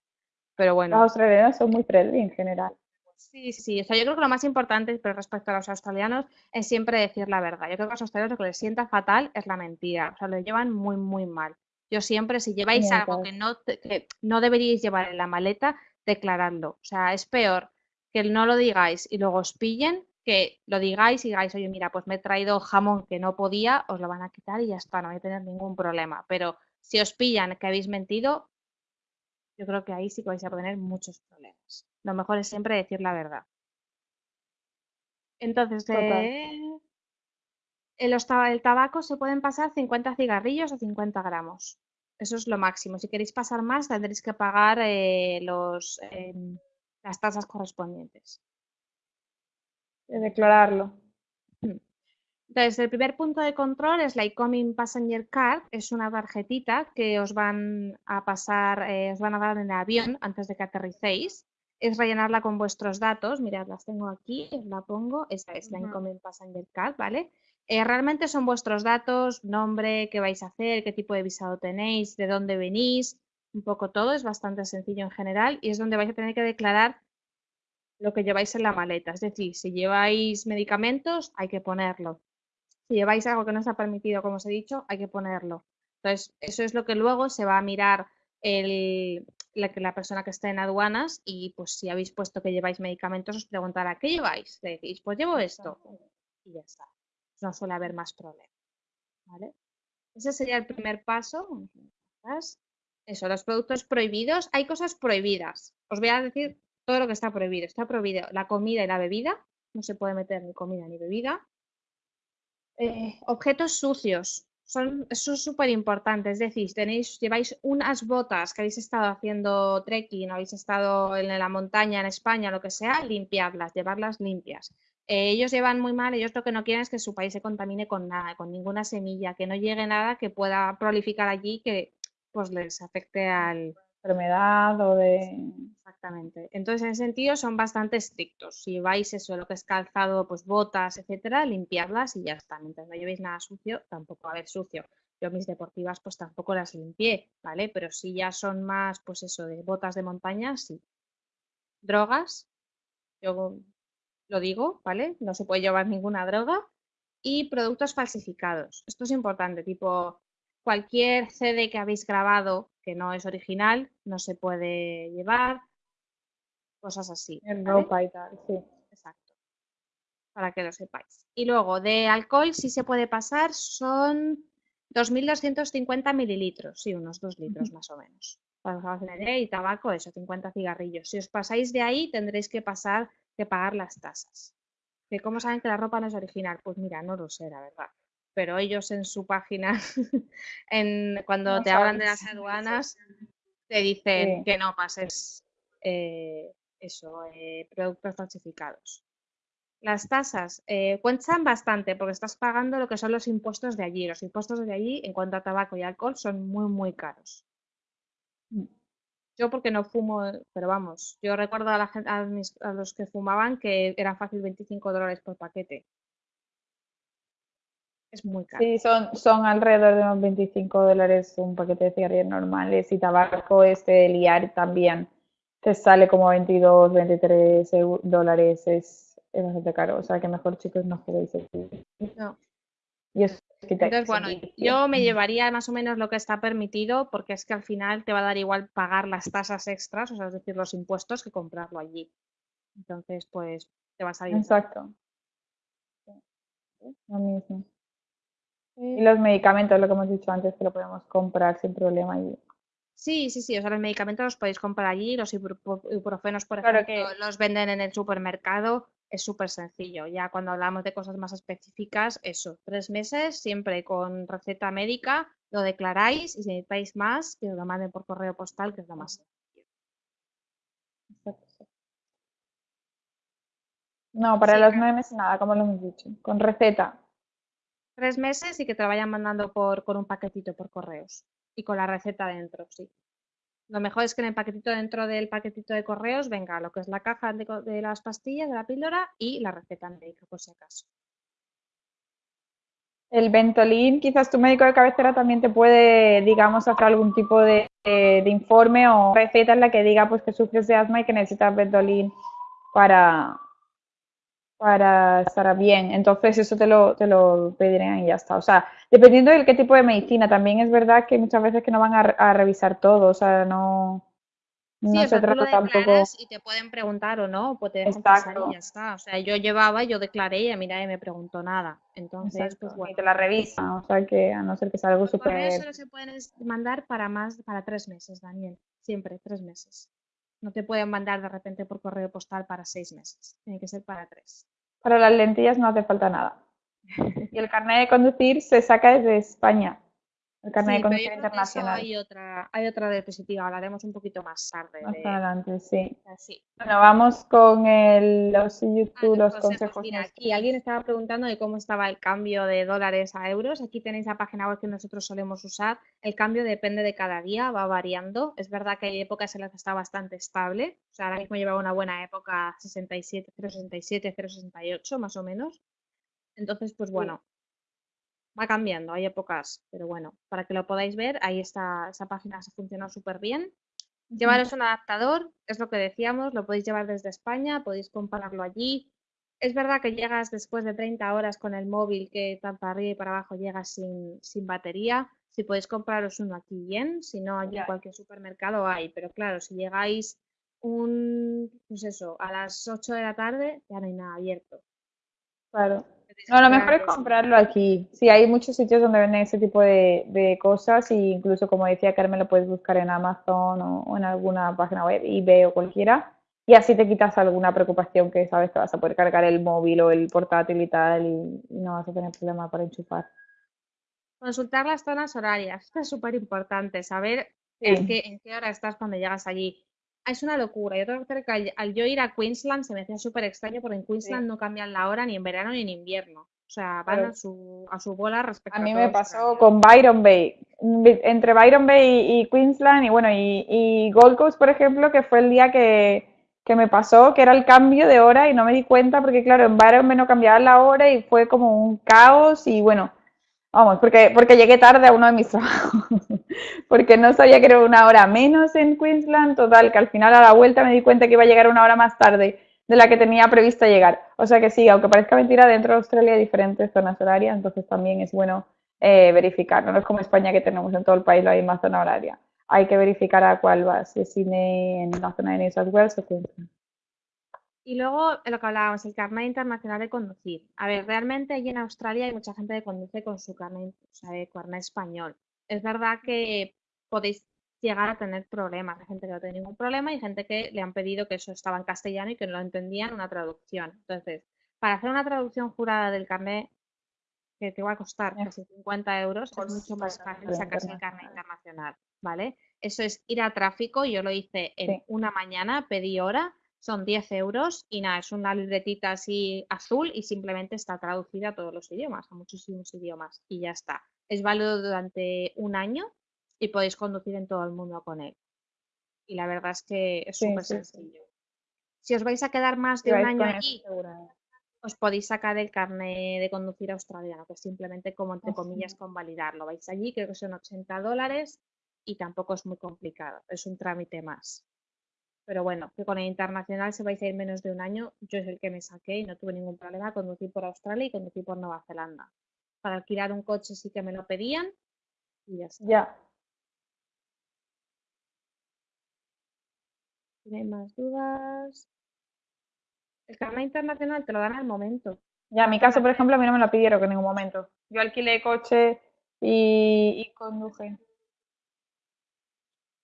Pero bueno. Los australianos son muy friendly en general. Sí, sí, o sea, yo creo que lo más importante pero respecto a los australianos es siempre decir la verdad. Yo creo que a los australianos lo que les sienta fatal es la mentira. O sea, lo llevan muy, muy mal. Yo siempre, si lleváis algo que no, que no deberíais llevar en la maleta, declaradlo. O sea, es peor que no lo digáis y luego os pillen que lo digáis y digáis, oye, mira, pues me he traído jamón que no podía, os lo van a quitar y ya está, no hay a tener ningún problema. Pero si os pillan que habéis mentido, yo creo que ahí sí que vais a tener muchos problemas. Lo mejor es siempre decir la verdad. Entonces, eh, el, tabaco se pueden pasar 50 cigarrillos o 50 gramos. Eso es lo máximo. Si queréis pasar más, tendréis que pagar eh, los, em, las tasas correspondientes. De declararlo. Entonces, el primer punto de control es la Incoming Passenger Card. Es una tarjetita que os van a pasar, eh, os van a dar en el avión antes de que aterricéis. Es rellenarla con vuestros datos. Mirad, las tengo aquí, os la pongo. Esta es la Incoming Passenger Card, ¿vale? Eh, realmente son vuestros datos, nombre, qué vais a hacer, qué tipo de visado tenéis, de dónde venís, un poco todo, es bastante sencillo en general y es donde vais a tener que declarar lo que lleváis en la maleta. Es decir, si lleváis medicamentos, hay que ponerlo. Si lleváis algo que no está permitido, como os he dicho, hay que ponerlo. Entonces, eso es lo que luego se va a mirar el, la, la persona que está en aduanas y pues si habéis puesto que lleváis medicamentos, os preguntará, ¿qué lleváis? Le decís, pues llevo esto y ya está no suele haber más problemas. ¿vale? Ese sería el primer paso. Eso, los productos prohibidos. Hay cosas prohibidas. Os voy a decir todo lo que está prohibido. Está prohibido la comida y la bebida. No se puede meter ni comida ni bebida. Eh, objetos sucios. Son, súper importante. Es decir, tenéis, lleváis unas botas que habéis estado haciendo trekking, habéis estado en la montaña en España, lo que sea, limpiarlas, llevarlas limpias. Eh, ellos llevan muy mal, ellos lo que no quieren es que su país se contamine con nada, con ninguna semilla, que no llegue nada que pueda prolificar allí que pues les afecte al enfermedad o de exactamente. Entonces, en ese sentido son bastante estrictos. Si vais eso, lo que es calzado, pues botas, etcétera, limpiarlas y ya está. Mientras no llevéis nada sucio, tampoco va a haber sucio. Yo mis deportivas pues tampoco las limpié, ¿vale? Pero si ya son más, pues eso, de botas de montaña, sí. Drogas, yo lo digo, ¿vale? No se puede llevar ninguna droga. Y productos falsificados. Esto es importante, tipo cualquier CD que habéis grabado que no es original, no se puede llevar, cosas así. En ropa y tal, sí. Exacto. Para que lo sepáis. Y luego, de alcohol sí se puede pasar, son 2.250 mililitros, sí, unos 2 litros más o menos. Para y tabaco, eso, 50 cigarrillos. Si os pasáis de ahí, tendréis que pasar que pagar las tasas. ¿Que ¿Cómo saben que la ropa no es original? Pues mira, no lo sé, la verdad. Pero ellos en su página, en, cuando te hablan de las aduanas, te dicen que no pases eh, eso, eh, productos falsificados. Las tasas eh, cuentan bastante porque estás pagando lo que son los impuestos de allí. Los impuestos de allí, en cuanto a tabaco y alcohol, son muy, muy caros. Yo porque no fumo, pero vamos, yo recuerdo a, la gente, a, los que fumaban que era fácil 25 dólares por paquete. Es muy caro. Sí, son, son alrededor de unos 25 dólares un paquete de cigarrillos normales y tabaco este liar también te sale como 22, 23 dólares, es, es, bastante caro. O sea que mejor chicos no juguéis No, Y es Entonces, bueno, yo me llevaría más o menos lo que está permitido porque es que al final te va a dar igual pagar las tasas extras, o sea, es decir, los impuestos, que comprarlo allí. Entonces, pues te va a salir. Exacto. Lo mismo. Y los medicamentos, lo que hemos dicho antes, que lo podemos comprar sin problema allí. Sí, sí, sí, o sea, los medicamentos los podéis comprar allí, los ibuprofenos, por ejemplo, los venden en el supermercado, es súper sencillo. Ya cuando hablamos de cosas más específicas, eso, tres meses, siempre con receta médica, lo declaráis y si necesitáis más, que os lo manden por correo postal, que es lo más sencillo. No, para los nueve meses nada, como lo hemos dicho, con receta. Tres meses y que te lo vayan mandando por, con un paquetito por correos y con la receta dentro, sí. Lo mejor es que en el paquetito dentro del paquetito de correos venga lo que es la caja de, las pastillas, de la píldora y la receta médica, por si acaso. El Ventolin, quizás tu médico de cabecera también te puede, digamos, hacer algún tipo de, de, informe o receta en la que diga pues que sufres de asma y que necesitas Ventolin para, para estar bien. Entonces eso te lo, te lo pedirían y ya está. O sea, dependiendo del qué tipo de medicina, también es verdad que muchas veces que no van a, revisar todo, o sea, no, no se trata tampoco... Y te pueden preguntar o no, pues te y ya está. O sea, yo llevaba, yo declaré y a mí nadie me preguntó nada. Entonces, pues bueno. Y te la revisan, o sea que a no ser que sea algo súper... Eso solo se pueden mandar para más, para tres meses, Daniel. Siempre, tres meses. No te pueden mandar de repente por correo postal para seis meses. Tiene que ser para tres. Para las lentillas no hace falta nada. Y el carnet de conducir se saca desde España. El carnet de conducir internacional. Hay otra, hay otra diapositiva, hablaremos un poquito más tarde. Más adelante, sí. Bueno, vamos con el, los YouTube, los, consejos. aquí alguien estaba preguntando de cómo estaba el cambio de dólares a euros. Aquí tenéis la página web que nosotros solemos usar. El cambio depende de cada día, va variando. Es verdad que hay épocas en las que está bastante estable. O sea, ahora mismo lleva una buena época 67, 0,67, 0,68 más o menos. Entonces, pues bueno, va cambiando, hay épocas, pero bueno, para que lo podáis ver, ahí está, esa página se funciona súper bien. Llevaros un adaptador, es lo que decíamos, lo podéis llevar desde España, podéis compararlo allí. Es verdad que llegas después de 30 horas con el móvil que tanto para arriba y para abajo llegas sin, sin batería. Si podéis compraros uno aquí bien, si no, allí en cualquier supermercado hay. Pero claro, si llegáis un, pues eso, a las 8 de la tarde, ya no hay nada abierto. Claro. No, lo mejor es comprarlo aquí. Sí, hay muchos sitios donde venden ese tipo de, cosas y incluso, como decía Carmen, lo puedes buscar en Amazon o, en alguna página web, eBay o cualquiera. Y así te quitas alguna preocupación que sabes que vas a poder cargar el móvil o el portátil y tal y, no vas a tener problema para enchufar. Consultar las zonas horarias. Esto es súper importante, saber en, qué, en qué hora estás cuando llegas allí es una locura. Yo tengo que que al, yo ir a Queensland se me hacía súper extraño porque en Queensland no cambian la hora ni en verano ni en invierno. O sea, van a, su, a su bola respecto a mí me pasó con Byron Bay. Entre Byron Bay y, Queensland y bueno, y, Gold Coast, por ejemplo, que fue el día que, que me pasó, que era el cambio de hora y no me di cuenta porque claro, en Byron Bay no cambiaba la hora y fue como un caos y bueno, Vamos, porque, porque llegué tarde a uno de mis trabajos, porque no sabía que era una hora menos en Queensland, total, que al final a la vuelta me di cuenta que iba a llegar una hora más tarde de la que tenía prevista llegar. O sea que sí, aunque parezca mentira, dentro de Australia hay diferentes zonas horarias, entonces también es bueno eh, verificar, no es como España que tenemos en todo el país la misma zona horaria. Hay que verificar a cuál va, si es en la zona de New South Wales o Queensland. Y luego lo que hablábamos, el carnet internacional de conducir. A ver, realmente allí en Australia hay mucha gente que conduce con su carnet, o sea, carnet español. Es verdad que podéis llegar a tener problemas. Hay gente que no tiene ningún problema y gente que le han pedido que eso estaba en castellano y que no lo entendían una traducción. Entonces, para hacer una traducción jurada del carnet, que te va a costar casi 50 euros, es mucho más fácil sacarse el carnet internacional, ¿vale? Eso es ir a tráfico, yo lo hice en una mañana, pedí hora son 10 euros y nada, es una libretita así azul y simplemente está traducida a todos los idiomas, a muchísimos idiomas y ya está. Es válido durante un año y podéis conducir en todo el mundo con él. Y la verdad es que es súper sencillo. Si os vais a quedar más de un año aquí, os podéis sacar el carnet de conducir australiano, que es simplemente como entre comillas convalidarlo. Vais allí, creo que son 80 dólares y tampoco es muy complicado, es un trámite más. Pero bueno, que con el internacional se vais a ir menos de un año, yo es el que me saqué y no tuve ningún problema. Conducir por Australia y conducir por Nueva Zelanda. Para alquilar un coche sí que me lo pedían y ya está. Ya. ¿Tiene más dudas? El carnet internacional te lo dan al momento. Ya, en mi caso, por ejemplo, a mí no me lo pidieron en ningún momento. Yo alquilé coche y, y conduje.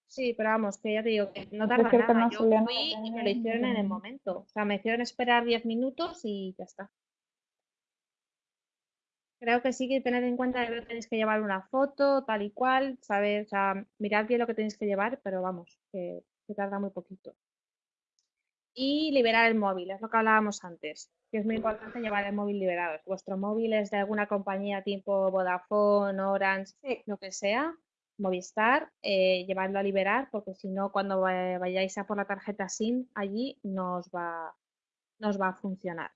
Sí, pero vamos, que ya te digo que no tarda nada. Yo fui y me lo hicieron en el momento. O sea, me hicieron esperar 10 minutos y ya está. Creo que sí que tener en cuenta que tenéis que llevar una foto, tal y cual, sea, mirad bien lo que tenéis que llevar, pero vamos, que, que tarda muy poquito. Y liberar el móvil, es lo que hablábamos antes, que es muy importante llevar el móvil liberado. Si vuestro móvil es de alguna compañía tipo Vodafone, Orange, lo que sea, Movistar, eh, llevadlo a liberar, porque si no, cuando va- vayáis a por la tarjeta SIM, allí no os va, no os va a funcionar.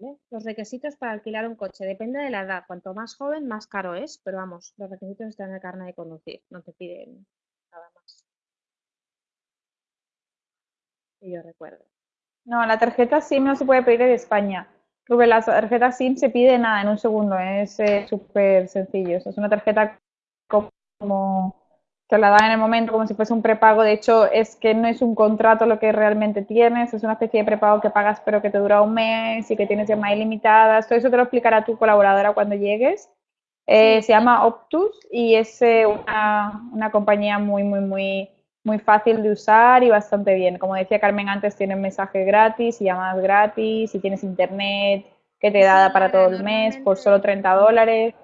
¿Vale? Los requisitos para alquilar un coche depende de la edad. Cuanto más joven, más caro es, pero vamos, los requisitos están en el carnet de conducir, no te piden nada más. Que yo recuerdo. No, la tarjeta SIM no se puede pedir en España. Porque la tarjeta SIM se pide nada en un segundo, es eh, súper sencillo. Es una tarjeta como te la dan en el momento como si fuese un prepago. De hecho, es que no es un contrato lo que realmente tienes, es una especie de prepago que pagas pero que te dura un mes y que tienes llamadas ilimitadas. Todo eso te lo explicará tu colaboradora cuando llegues. Eh, Sí, se llama Optus y es eh, una, una compañía muy, muy, muy, muy fácil de usar y bastante bien. Como decía Carmen antes, tienes mensajes gratis y llamadas gratis y tienes internet que te da Sí, para todo el mes por solo normalmente- 30 dólares.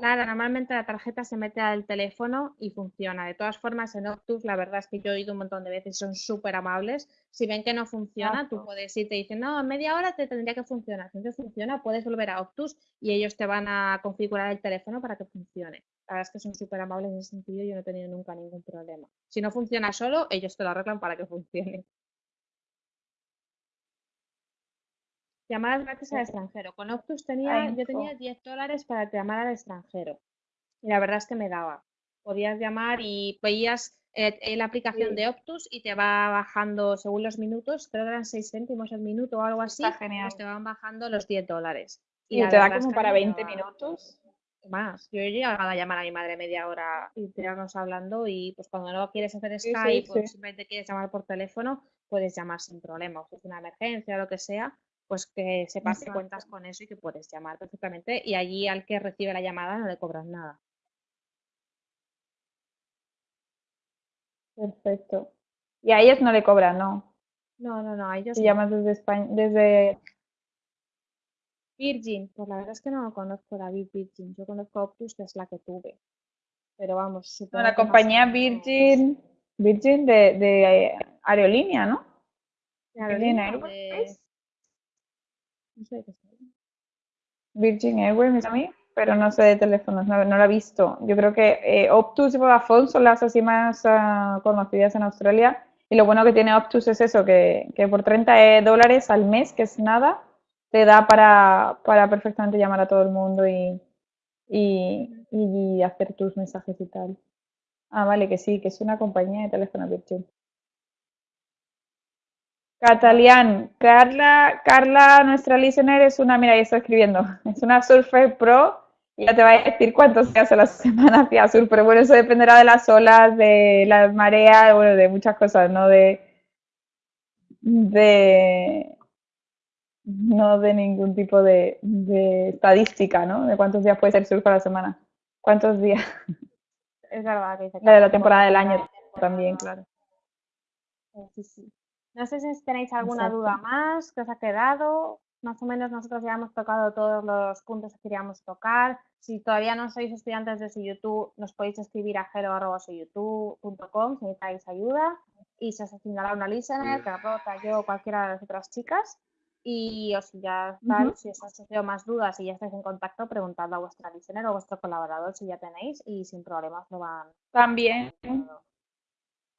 Claro, normalmente la tarjeta se mete al teléfono y funciona. De todas formas, en Octus, la verdad es que yo he ido un montón de veces, son súper amables. Si ven que no funciona, tú Exacto. puedes ir y te dicen, no, en media hora te tendría que funcionar. Si no funciona, puedes volver a Octus y ellos te van a configurar el teléfono para que funcione. La verdad es que son súper amables en ese sentido, yo no he tenido nunca ningún problema. Si no funciona solo, ellos te lo arreglan para que funcione. Llamadas gratis al extranjero. Con Octus tenía, yo tenía 10 dólares para llamar al extranjero. Y la verdad es que me daba. Podías llamar y veías eh, eh, la aplicación Sí. de Optus y te va bajando según los minutos, creo que eran 6 céntimos el minuto o algo así, Está genial. pues te van bajando los 10 dólares. Y te da como para me 20 daba minutos. Más. Yo he llegado a llamar a mi madre media hora y tirarnos hablando y pues cuando no quieres hacer Sí, sí, Skype o sí. simplemente quieres llamar por teléfono, puedes llamar sin problema. O si es una emergencia o lo que sea, pues que sepas que Exacto. cuentas con eso y que puedes llamar perfectamente y allí al que recibe la llamada no le cobras nada. Perfecto. Y a ellos no le cobran, ¿no? No, no, no, a ellos Si no. llamas desde España, desde... Virgin, pues la verdad es que no conozco David Virgin. Yo conozco Optus, que es la que tuve. Pero vamos, No, la que más compañía Virgin, Virgin de, de aerolínea, ¿no? de aerolínea de... Virgin Airways a mí, pero no sé de teléfonos, no, no la he visto. Yo creo que eh, Optus y Vodafone son las así más ah, conocidas en Australia. Y lo bueno que tiene Optus es eso, que, que por 30 dólares al mes, que es nada, te da para, para perfectamente llamar a todo el mundo y, y, y hacer tus mensajes y tal. Ah, vale, que sí, que es una compañía de teléfono Virgin. Catalian, Carla, Carla, nuestra listener es una, mira, ahí está escribiendo, es una Surfer Pro y ya te va a decir cuántos días a la semana hacía surf, pero bueno, eso dependerá de las olas, de las mareas, bueno, de muchas cosas, no de, de, no de ningún tipo de, de estadística, ¿no? De cuántos días puede ser surf a la semana. ¿Cuántos días? Es verdad que La de la temporada del año la también, claro. Sí, sí. No sé si tenéis alguna duda Exacto. más que os ha quedado. Más o menos nosotros ya hemos tocado todos los puntos que queríamos tocar. Si todavía no sois estudiantes de YouTube, nos podéis escribir a hello.youtube.com si necesitáis ayuda y se os asignará una listener, Carlota, yo o cualquiera de las otras chicas. Y os ya tal, Ujú. si os han surgido más dudas y ya estáis en contacto, preguntadlo a vuestra listener o a vuestro colaborador si ya tenéis y sin problemas lo van. También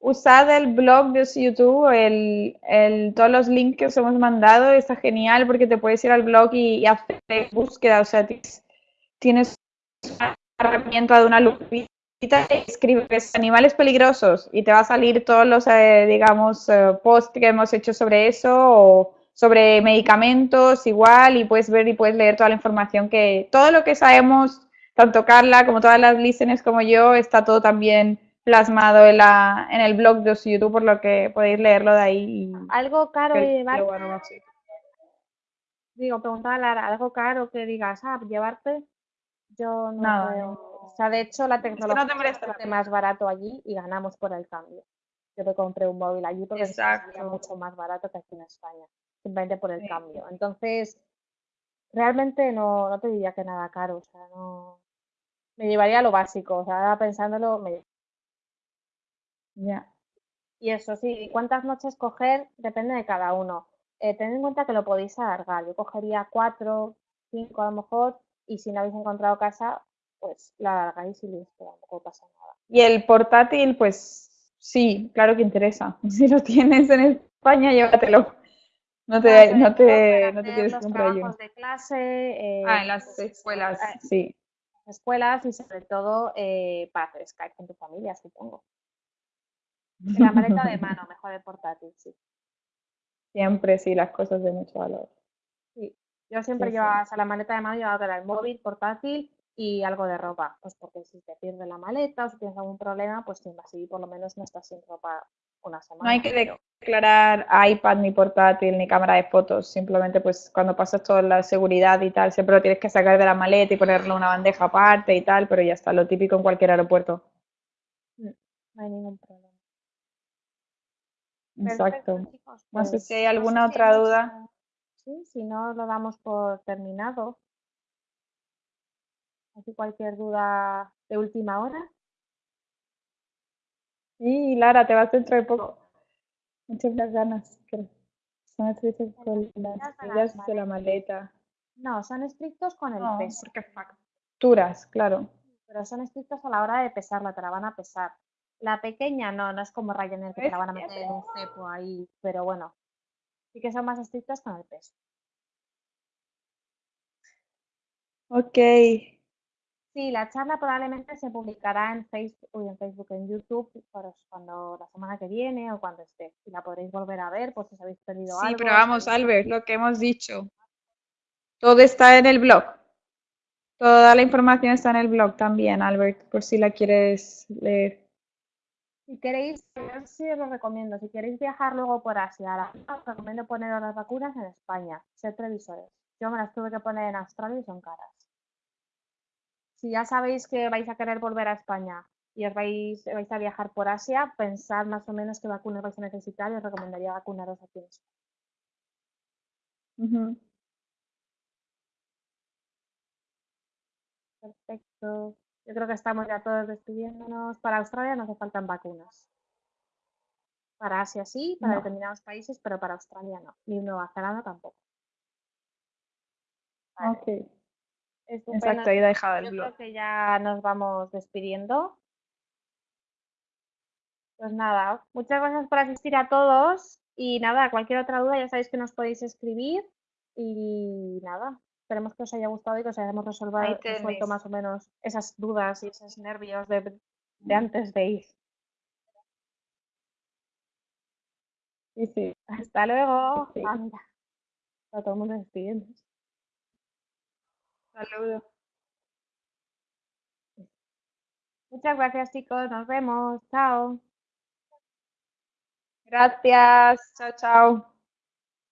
usad el blog de YouTube, el, el- todos los links que os hemos mandado, está genial porque te puedes ir al blog y, hacer búsqueda, o sea, tienes, tienes una herramienta de una lupita y escribes animales peligrosos y te va a salir todos los, eh, digamos, eh, posts que hemos hecho sobre eso o sobre medicamentos igual y puedes ver y puedes leer toda la información que, todo lo que sabemos, tanto Carla como todas las listeners como yo, está todo también plasmado en, la, en el blog de YouTube, por lo que podéis leerlo de ahí. algo caro de llevar. Digo, preguntaba Lara, algo caro que digas, ah, llevarte, yo no creo. O sea, de hecho, la tecnología es, más barato allí y ganamos por el cambio. Yo me compré un móvil allí porque es mucho más barato que aquí en España, simplemente por el cambio. Entonces, realmente no, no te diría que nada caro, o sea, no. Me llevaría lo básico, o sea, pensándolo, me ya. Y eso sí, cuántas noches coger depende de cada uno. Eh, tened en cuenta que lo podéis alargar. Yo cogería cuatro, cinco a lo mejor, y si no habéis encontrado casa, pues la alargáis y listo, tampoco pasa nada. Y el portátil, pues sí, claro que interesa. Si lo tienes en España, llévatelo. No te, no te, no te tienes que comprar de clase. Eh, ah, en las escuelas, eh, sí. Escuelas y sobre todo eh, para hacer Skype con tu familia, supongo. la maleta de mano, mejor el portátil, sí. Siempre, sí, las cosas de mucho valor. Sí, yo siempre llevaba, la maleta de mano llevaba el móvil, portátil y algo de ropa, pues porque si te pierdes la maleta o si tienes algún problema, pues así por lo menos no estás sin ropa una semana. No hay que declarar iPad ni portátil ni cámara de fotos, simplemente pues cuando pasas toda la seguridad y tal, siempre lo tienes que sacar de la maleta y ponerle una bandeja aparte y tal, pero ya está, lo típico en cualquier aeropuerto. Mm, no hay ningún problema. Exacto. no sé si hay alguna otra duda. Sí, si no lo damos por terminado. ¿Hay cualquier duda de última hora? Sí, Lara, te vas dentro de poco. Muchas ganas. Son estrictos con las medidas de la maleta. No, son estrictos con el peso. Porque facturas, claro. Pero son estrictos a la hora de pesarla, te la van a pesar. La pequeña no, no es como Ryanair que te la van a meter en cepo ahí, pero bueno, sí que son más estrictos con el peso. Ok. Sí, la charla probablemente se publicará en Facebook, en Facebook, en YouTube, cuando la semana que viene o cuando esté. Y la podréis volver a ver por si os habéis perdido algo. Sí, pero vamos, Albert, lo que hemos dicho. Todo está en el blog. Toda la información está en el blog también, Albert, por si la quieres leer. Si queréis, sí os lo recomiendo, si queréis viajar luego por Asia, os recomiendo poner las vacunas en España, ser previsores. Yo me las tuve que poner en Australia y son caras. Si ya sabéis que vais a querer volver a España y os vais, vais a viajar por Asia, pensad más o menos qué vacunas vais a necesitar y os recomendaría vacunaros aquí en España. Perfecto. Yo creo que estamos ya todos despidiéndonos. Para Australia no hace faltan vacunas. Para Asia sí, para determinados países, pero para Australia no. Ni Nueva Zelanda tampoco. Ok. Exacto, ahí dejado el Yo creo que ya nos vamos despidiendo. Pues nada, muchas gracias por asistir a todos. Y nada, cualquier otra duda ya sabéis que nos podéis escribir. Y nada, esperemos que os haya gustado y que os hayamos resuelto más o menos esas dudas y esos nervios de, antes de ir. Sí, sí. Hasta luego. Anda. todo el mundo despidiendo. Saludos. Muchas gracias chicos, nos vemos. Chao. Gracias. Chao, chao.